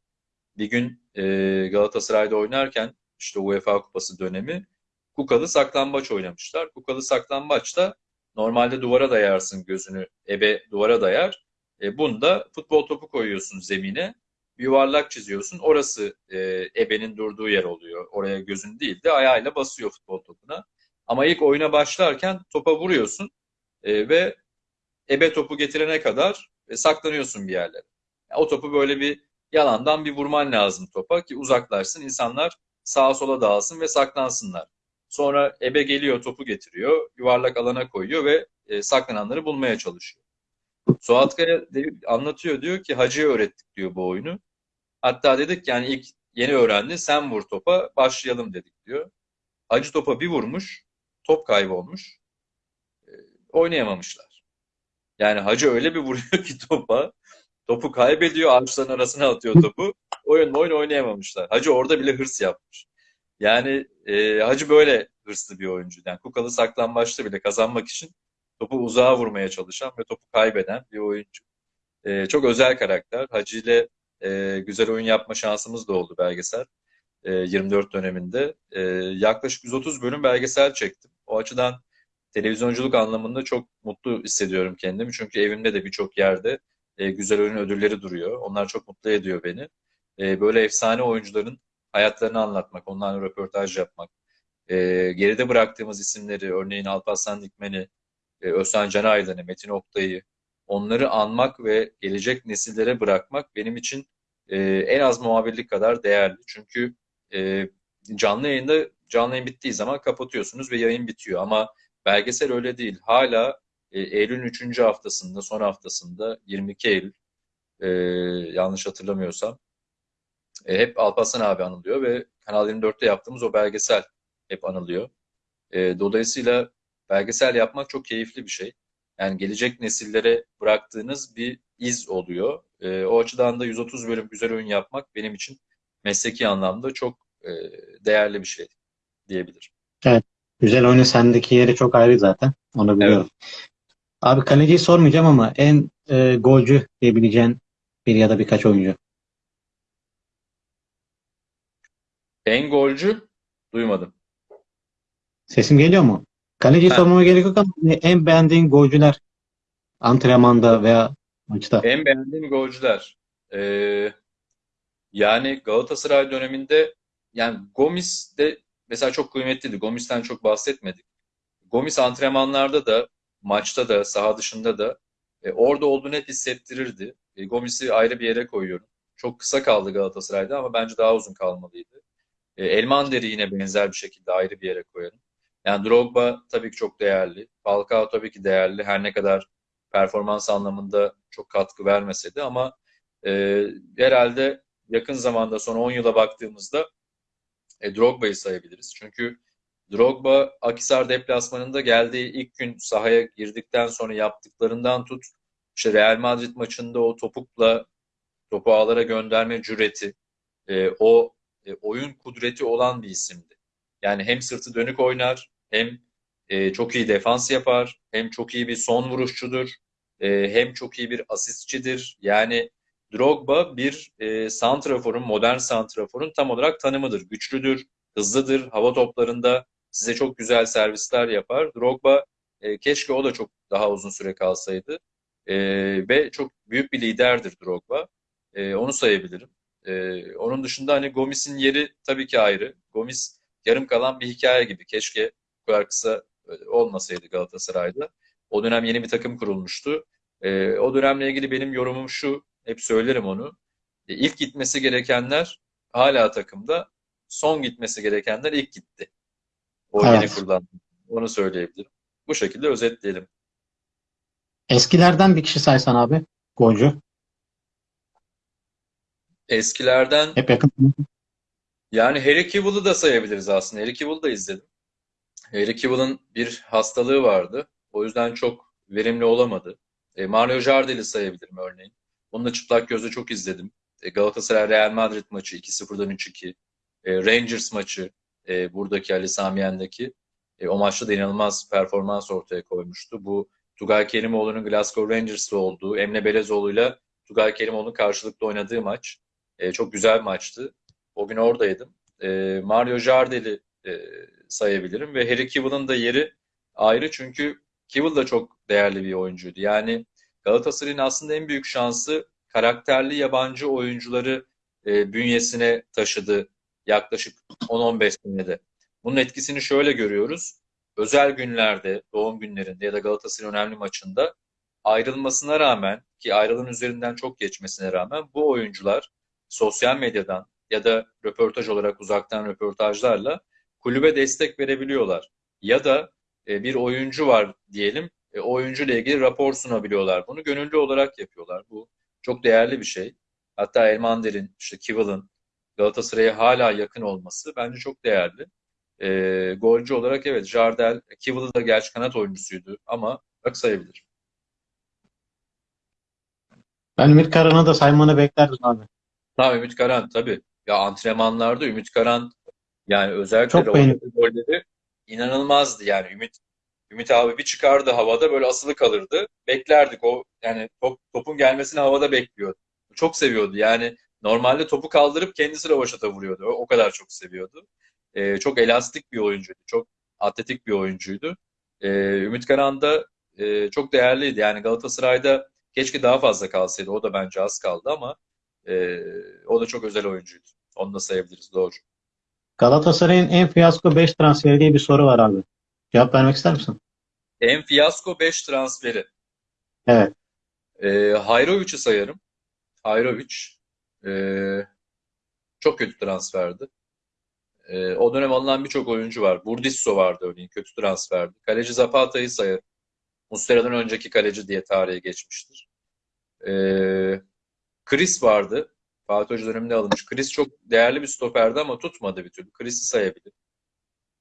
Bir gün e, Galatasaray'da oynarken işte UEFA Kupası dönemi Kukalı saklambaç oynamışlar. Kukalı saklambaçta normalde duvara dayarsın gözünü, ebe duvara dayar. E, bunda futbol topu koyuyorsun zemine, yuvarlak çiziyorsun. Orası e, ebenin durduğu yer oluyor. Oraya gözün değil de ayağıyla basıyor futbol topuna. Ama ilk oyuna başlarken topa vuruyorsun e, ve ebe topu getirene kadar e, saklanıyorsun bir yerlere. Yani o topu böyle bir yalandan bir vurman lazım topa ki uzaklaşsın. insanlar sağa sola dağılsın ve saklansınlar. Sonra ebe geliyor topu getiriyor, yuvarlak alana koyuyor ve e, saklananları bulmaya çalışıyor. Suat Kaya anlatıyor diyor ki Hacı'ya öğrettik diyor bu oyunu. Hatta dedik yani ilk yeni öğrendi sen vur topa başlayalım dedik diyor. Hacı topa bir vurmuş top kaybolmuş. Oynayamamışlar. Yani Hacı öyle bir vuruyor ki topa topu kaybediyor ağaçların arasına atıyor topu. Oyun oyun oynayamamışlar. Hacı orada bile hırs yapmış. Yani e, Hacı böyle hırslı bir oyuncu. Yani Kukalı saklambaçta bile kazanmak için topu uzağa vurmaya çalışan ve topu kaybeden bir oyuncu. E, çok özel karakter. Hacı ile e, güzel oyun yapma şansımız da oldu belgesel. E, 24 döneminde. E, yaklaşık 130 bölüm belgesel çektim. O açıdan televizyonculuk anlamında çok mutlu hissediyorum kendimi. Çünkü evimde de birçok yerde e, güzel oyun ödülleri duruyor. Onlar çok mutlu ediyor beni. E, böyle efsane oyuncuların hayatlarını anlatmak, onlarla röportaj yapmak, e, geride bıraktığımız isimleri, örneğin Alparslan Dikmen'i, e, Özcan Canaydın'ı, Metin Oktay'ı, onları anmak ve gelecek nesillere bırakmak benim için e, en az muhabirlik kadar değerli. Çünkü e, canlı yayında, canlı yayın bittiği zaman kapatıyorsunuz ve yayın bitiyor. Ama belgesel öyle değil. Hala e, Eylül'ün 3. haftasında, son haftasında 22 Eylül, e, yanlış hatırlamıyorsam, e, hep Alparslan abi anılıyor ve Kanal 24'te yaptığımız o belgesel hep anılıyor. E, dolayısıyla belgesel yapmak çok keyifli bir şey. Yani gelecek nesillere bıraktığınız bir iz oluyor. E, o açıdan da 130 bölüm güzel oyun yapmak benim için mesleki anlamda çok e, değerli bir şey diyebilirim. Evet. Güzel oyunu sendeki yeri çok ayrı zaten. Onu biliyorum. Abi kaleciyi sormayacağım ama en e, golcü diyebileceğin bir ya da birkaç oyuncu. En golcü duymadım. Sesim geliyor mu? Kaleciyi Ha. sormama gerek yok ama hani en beğendiğin golcüler antrenmanda veya maçta. En beğendiğim golcüler. Ee, yani Galatasaray döneminde yani Gomis de mesela çok kıymetliydi. Gomis'ten çok bahsetmedik. Gomis antrenmanlarda da maçta da saha dışında da e, orada olduğunu hep hissettirirdi. E, Gomis'i ayrı bir yere koyuyorum. Çok kısa kaldı Galatasaray'da ama bence daha uzun kalmalıydı. E, Elmander'i yine benzer bir şekilde ayrı bir yere koyarım. Yani Drogba tabii ki çok değerli. Falcao tabii ki değerli. Her ne kadar performans anlamında çok katkı vermese de ama e, herhalde yakın zamanda son 10 yıla baktığımızda e, Drogba'yı sayabiliriz. Çünkü Drogba Akhisar deplasmanında geldiği ilk gün sahaya girdikten sonra yaptıklarından tut işte Real Madrid maçında o topukla topu ağlara gönderme cüreti e, o e, oyun kudreti olan bir isimdi. Yani hem sırtı dönük oynar hem e, çok iyi defans yapar hem çok iyi bir son vuruşçudur e, hem çok iyi bir asistçidir. Yani Drogba bir e, santraforun, modern santraforun tam olarak tanımıdır. Güçlüdür, hızlıdır, hava toplarında size çok güzel servisler yapar. Drogba e, keşke o da çok daha uzun süre kalsaydı. E, ve çok büyük bir liderdir Drogba. E, onu sayabilirim. E, onun dışında hani Gomis'in yeri tabii ki ayrı. Gomis yarım kalan bir hikaye gibi. Keşke bu kadar kısa e, olmasaydı Galatasaray'da. O dönem yeni bir takım kurulmuştu. E, o dönemle ilgili benim yorumum şu, hep söylerim onu. E, ilk gitmesi gerekenler hala takımda, son gitmesi gerekenler ilk gitti. O Evet. yeni kurulan. Onu söyleyebilirim. Bu şekilde özetleyelim. Eskilerden bir kişi saysan abi golcü. Eskilerden Hep yakın. yani Harry Cavill'ı da sayabiliriz aslında. Harry Cavill'ı da izledim. Harry Cavill'ın bir hastalığı vardı. O yüzden çok verimli olamadı. E, Mario Jardel'i sayabilirim örneğin. Onu da çıplak gözle çok izledim. E, Galatasaray Real Madrid maçı 2-0'dan 3-2. E, Rangers maçı e, buradaki Ali Sami Yen'deki. E, o maçta da inanılmaz performans ortaya koymuştu. Bu Tugay Kerimoğlu'nun Glasgow Rangers'ta olduğu, Emre Belezoğlu'yla Tugay Kerimoğlu'nun karşılıklı oynadığı maç. Çok güzel bir maçtı. O gün oradaydım. Mario Jardel'i sayabilirim ve Harry Cavill'ın da yeri ayrı çünkü Cavill da çok değerli bir oyuncuydu. Yani Galatasaray'ın aslında en büyük şansı karakterli yabancı oyuncuları e, bünyesine taşıdı yaklaşık 10-15 senede. Bunun etkisini şöyle görüyoruz. Özel günlerde, doğum günlerinde ya da Galatasaray'ın önemli maçında ayrılmasına rağmen ki ayrılığın üzerinden çok geçmesine rağmen bu oyuncular sosyal medyadan ya da röportaj olarak uzaktan röportajlarla kulübe destek verebiliyorlar. Ya da e, bir oyuncu var diyelim, e, oyuncuyla ilgili rapor sunabiliyorlar. Bunu gönüllü olarak yapıyorlar. Bu çok değerli bir şey. Hatta Elmander'in, işte Kivill'ın Galatasaray'a hala yakın olması bence çok değerli. E, golcü olarak evet Jardel, Kivil da gerçi kanat oyuncusuydu ama bak sayabilir. Ben Ümit Karan'ı da saymanı beklerdim abi. Ha Ümit Karan tabii. Ya antrenmanlarda Ümit Karan yani özellikle Çok golleri inanılmazdı yani Ümit Ümit abi bir çıkardı havada böyle asılı kalırdı. Beklerdik o yani top, topun gelmesini havada bekliyordu. Çok seviyordu yani normalde topu kaldırıp kendisi rövaşata vuruyordu. O, o kadar çok seviyordu. Ee, çok elastik bir oyuncuydu. Çok atletik bir oyuncuydu. Ee, Ümit Karan da e, çok değerliydi. Yani Galatasaray'da keşke daha fazla kalsaydı. O da bence az kaldı ama e, o da çok özel oyuncuydu. Onu da sayabiliriz. Doğru. Galatasaray'ın en fiyasko 5 transferi diye bir soru var abi. Cevap vermek ister misin? En fiyasko 5 transferi. Evet. E, Hayrovic'i sayarım. Hayrovic e, çok kötü transferdi. E, o dönem alınan birçok oyuncu var. Burdisso vardı örneğin. Kötü transferdi. Kaleci Zapata'yı sayarım. Muslera'dan önceki kaleci diye tarihe geçmiştir. E, Chris vardı. Fatih Hoca döneminde alınmış. Chris çok değerli bir stoperdi ama tutmadı bir türlü. Chris'i sayabilir.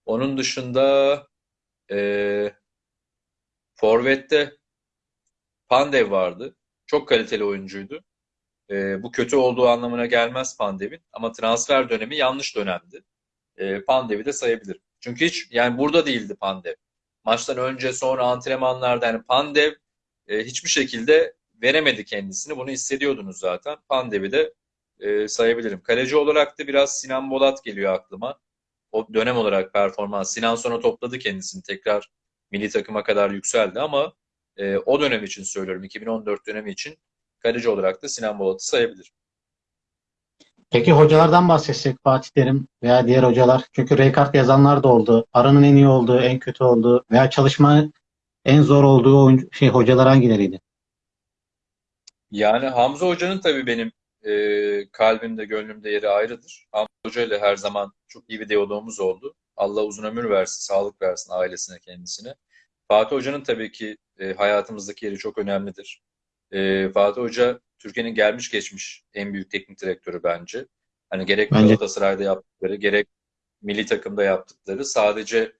Onun dışında e, Forvet'te Pandev vardı. Çok kaliteli oyuncuydu. E, bu kötü olduğu anlamına gelmez Pandev'in ama transfer dönemi yanlış dönemdi. E, Pandev'i de sayabilirim. Çünkü hiç yani burada değildi Pandev. Maçtan önce sonra antrenmanlarda yani Pandev e, hiçbir şekilde veremedi kendisini. Bunu hissediyordunuz zaten. Pandev'i de e, sayabilirim. Kaleci olarak da biraz Sinan Bolat geliyor aklıma. O dönem olarak performans. Sinan sonra topladı kendisini. Tekrar milli takıma kadar yükseldi ama e, o dönem için söylüyorum. 2014 dönemi için kaleci olarak da Sinan Bolat'ı sayabilirim. Peki hocalardan bahsetsek Fatih Terim veya diğer hocalar. Çünkü Rekart yazanlar da oldu. Aranın en iyi olduğu, en kötü olduğu veya çalışma en zor olduğu oyuncu, şey hocalar hangileriydi? Yani Hamza Hoca'nın tabii benim e, kalbimde, gönlümde yeri ayrıdır. Hamza Hoca ile her zaman çok iyi bir diyalogumuz oldu. Allah uzun ömür versin, sağlık versin ailesine, kendisine. Fatih Hoca'nın tabii ki e, hayatımızdaki yeri çok önemlidir. E, Fatih Hoca Türkiye'nin gelmiş geçmiş en büyük teknik direktörü bence. Hani gerek Bence- Galatasaray'da yaptıkları, gerek milli takımda yaptıkları sadece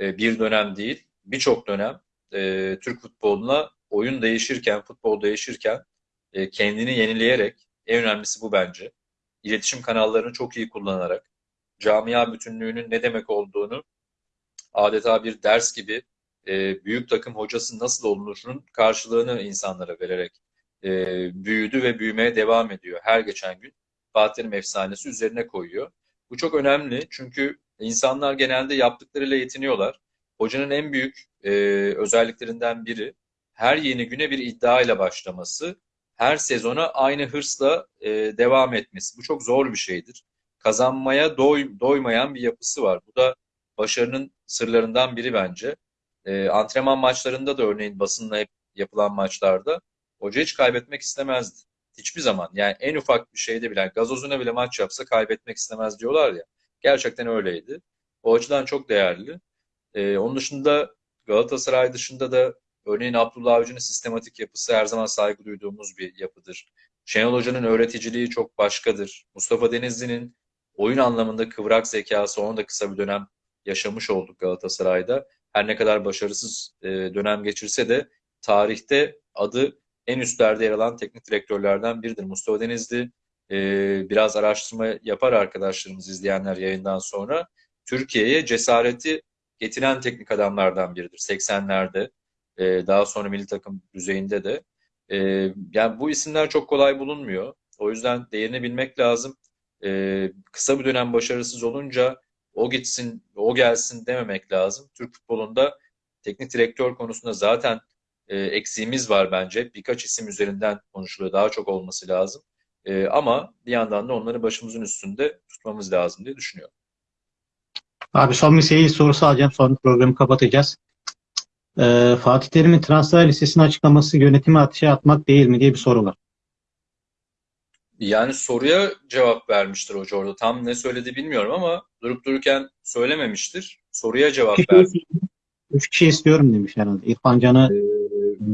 e, bir dönem değil, birçok dönem e, Türk futboluna oyun değişirken, futbol değişirken e, kendini yenileyerek, en önemlisi bu bence, iletişim kanallarını çok iyi kullanarak, camia bütünlüğünün ne demek olduğunu adeta bir ders gibi e, büyük takım hocası nasıl olunurunun karşılığını insanlara vererek e, büyüdü ve büyümeye devam ediyor. Her geçen gün Fatih Terim efsanesi üzerine koyuyor. Bu çok önemli çünkü insanlar genelde yaptıklarıyla yetiniyorlar. Hocanın en büyük e, özelliklerinden biri her yeni güne bir iddia ile başlaması, her sezona aynı hırsla e, devam etmesi. Bu çok zor bir şeydir. Kazanmaya doy, doymayan bir yapısı var. Bu da başarının sırlarından biri bence. E, antrenman maçlarında da örneğin basınla hep yapılan maçlarda hoca hiç kaybetmek istemezdi. Hiçbir zaman. Yani en ufak bir şeyde bile, yani gazozuna bile maç yapsa kaybetmek istemez diyorlar ya. Gerçekten öyleydi. O açıdan çok değerli. Ee, onun dışında Galatasaray dışında da örneğin Abdullah Avcı'nın sistematik yapısı her zaman saygı duyduğumuz bir yapıdır. Şenol Hoca'nın öğreticiliği çok başkadır. Mustafa Denizli'nin oyun anlamında kıvrak zekası onu da kısa bir dönem yaşamış olduk Galatasaray'da. Her ne kadar başarısız e, dönem geçirse de tarihte adı en üstlerde yer alan teknik direktörlerden biridir. Mustafa Denizli e, biraz araştırma yapar arkadaşlarımız izleyenler yayından sonra. Türkiye'ye cesareti getiren teknik adamlardan biridir. 80'lerde e, daha sonra milli takım düzeyinde de. E, yani bu isimler çok kolay bulunmuyor. O yüzden değerini bilmek lazım. E, kısa bir dönem başarısız olunca o gitsin, o gelsin dememek lazım. Türk futbolunda teknik direktör konusunda zaten e, eksiğimiz var bence. Birkaç isim üzerinden konuşuluyor. Daha çok olması lazım. E, ama bir yandan da onları başımızın üstünde tutmamız lazım diye düşünüyorum. Abi son bir seyir sorusu alacağım. Sonra programı kapatacağız. Ee, Fatih Terim'in transfer listesini açıklaması yönetimi ateşe atmak değil mi diye bir soru var. Yani soruya cevap vermiştir hoca orada. Tam ne söyledi bilmiyorum ama durup dururken söylememiştir. Soruya cevap verdi. üç kişi istiyorum demiş herhalde. İrfan Can'ı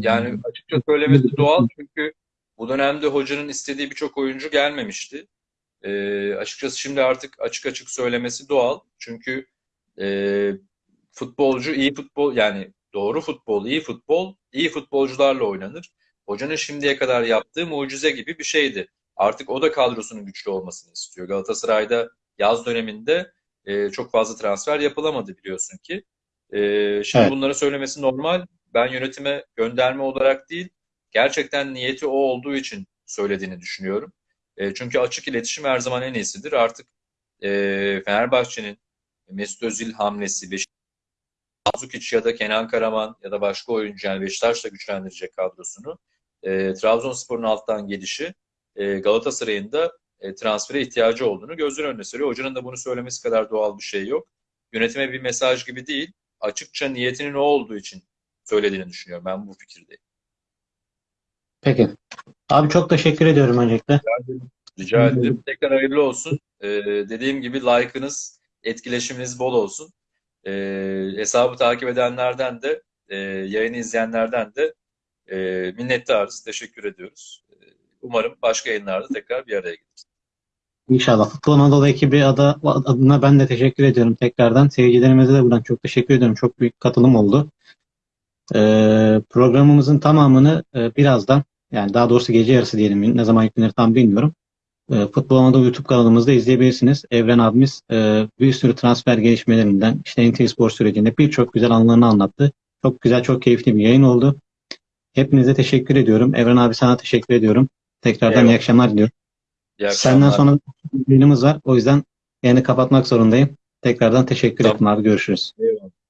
Yani açıkça söylemesi doğal çünkü bu dönemde hocanın istediği birçok oyuncu gelmemişti. Ee, açıkçası şimdi artık açık açık söylemesi doğal. Çünkü e, futbolcu iyi futbol yani doğru futbol, iyi futbol, iyi futbolcularla oynanır. Hocanın şimdiye kadar yaptığı mucize gibi bir şeydi. Artık o da kadrosunun güçlü olmasını istiyor. Galatasaray'da yaz döneminde e, çok fazla transfer yapılamadı biliyorsun ki. E, şimdi Evet. bunları söylemesi normal. Ben yönetime gönderme olarak değil, gerçekten niyeti o olduğu için söylediğini düşünüyorum. E, çünkü açık iletişim her zaman en iyisidir. Artık e, Fenerbahçe'nin Mesut Özil hamlesi, Beşiktaş ya da Kenan Karaman ya da başka oyuncu yani Beşiktaş'la güçlendirecek kadrosunu. E, Trabzonspor'un alttan gelişi e, Galatasaray'ın da e, transfere ihtiyacı olduğunu gözler önüne seriyor. Hocanın da bunu söylemesi kadar doğal bir şey yok. Yönetime bir mesaj gibi değil, açıkça niyetinin o olduğu için söylediğini düşünüyorum. Ben bu fikirdeyim. Peki. Abi çok teşekkür ediyorum öncelikle. Rica ederim. Tekrar hayırlı olsun. Ee, dediğim gibi like'ınız, etkileşiminiz bol olsun. Ee, hesabı takip edenlerden de, e, yayını izleyenlerden de e, minnettarız. Teşekkür ediyoruz. Ee, umarım başka yayınlarda tekrar bir araya geliriz. İnşallah. Futbol Anadolu ekibi adı, adına ben de teşekkür ediyorum tekrardan. Seyircilerimize de buradan çok teşekkür ediyorum. Çok büyük katılım oldu. Ee, programımızın tamamını e, birazdan yani daha doğrusu gece yarısı diyelim ne zaman yüklenir tam bilmiyorum. E, Futbol Anadolu YouTube kanalımızda izleyebilirsiniz. Evren abimiz e, bir sürü transfer gelişmelerinden, işte NT Spor sürecinde birçok güzel anlarını anlattı. Çok güzel, çok keyifli bir yayın oldu. Hepinize teşekkür ediyorum. Evren abi sana teşekkür ediyorum. Tekrardan Eyvallah. iyi akşamlar diliyorum. İyi Senden akşamlar. sonra bir yayınımız var. O yüzden yayını kapatmak zorundayım. Tekrardan teşekkür Tamam. ettim abi. Görüşürüz. Eyvallah.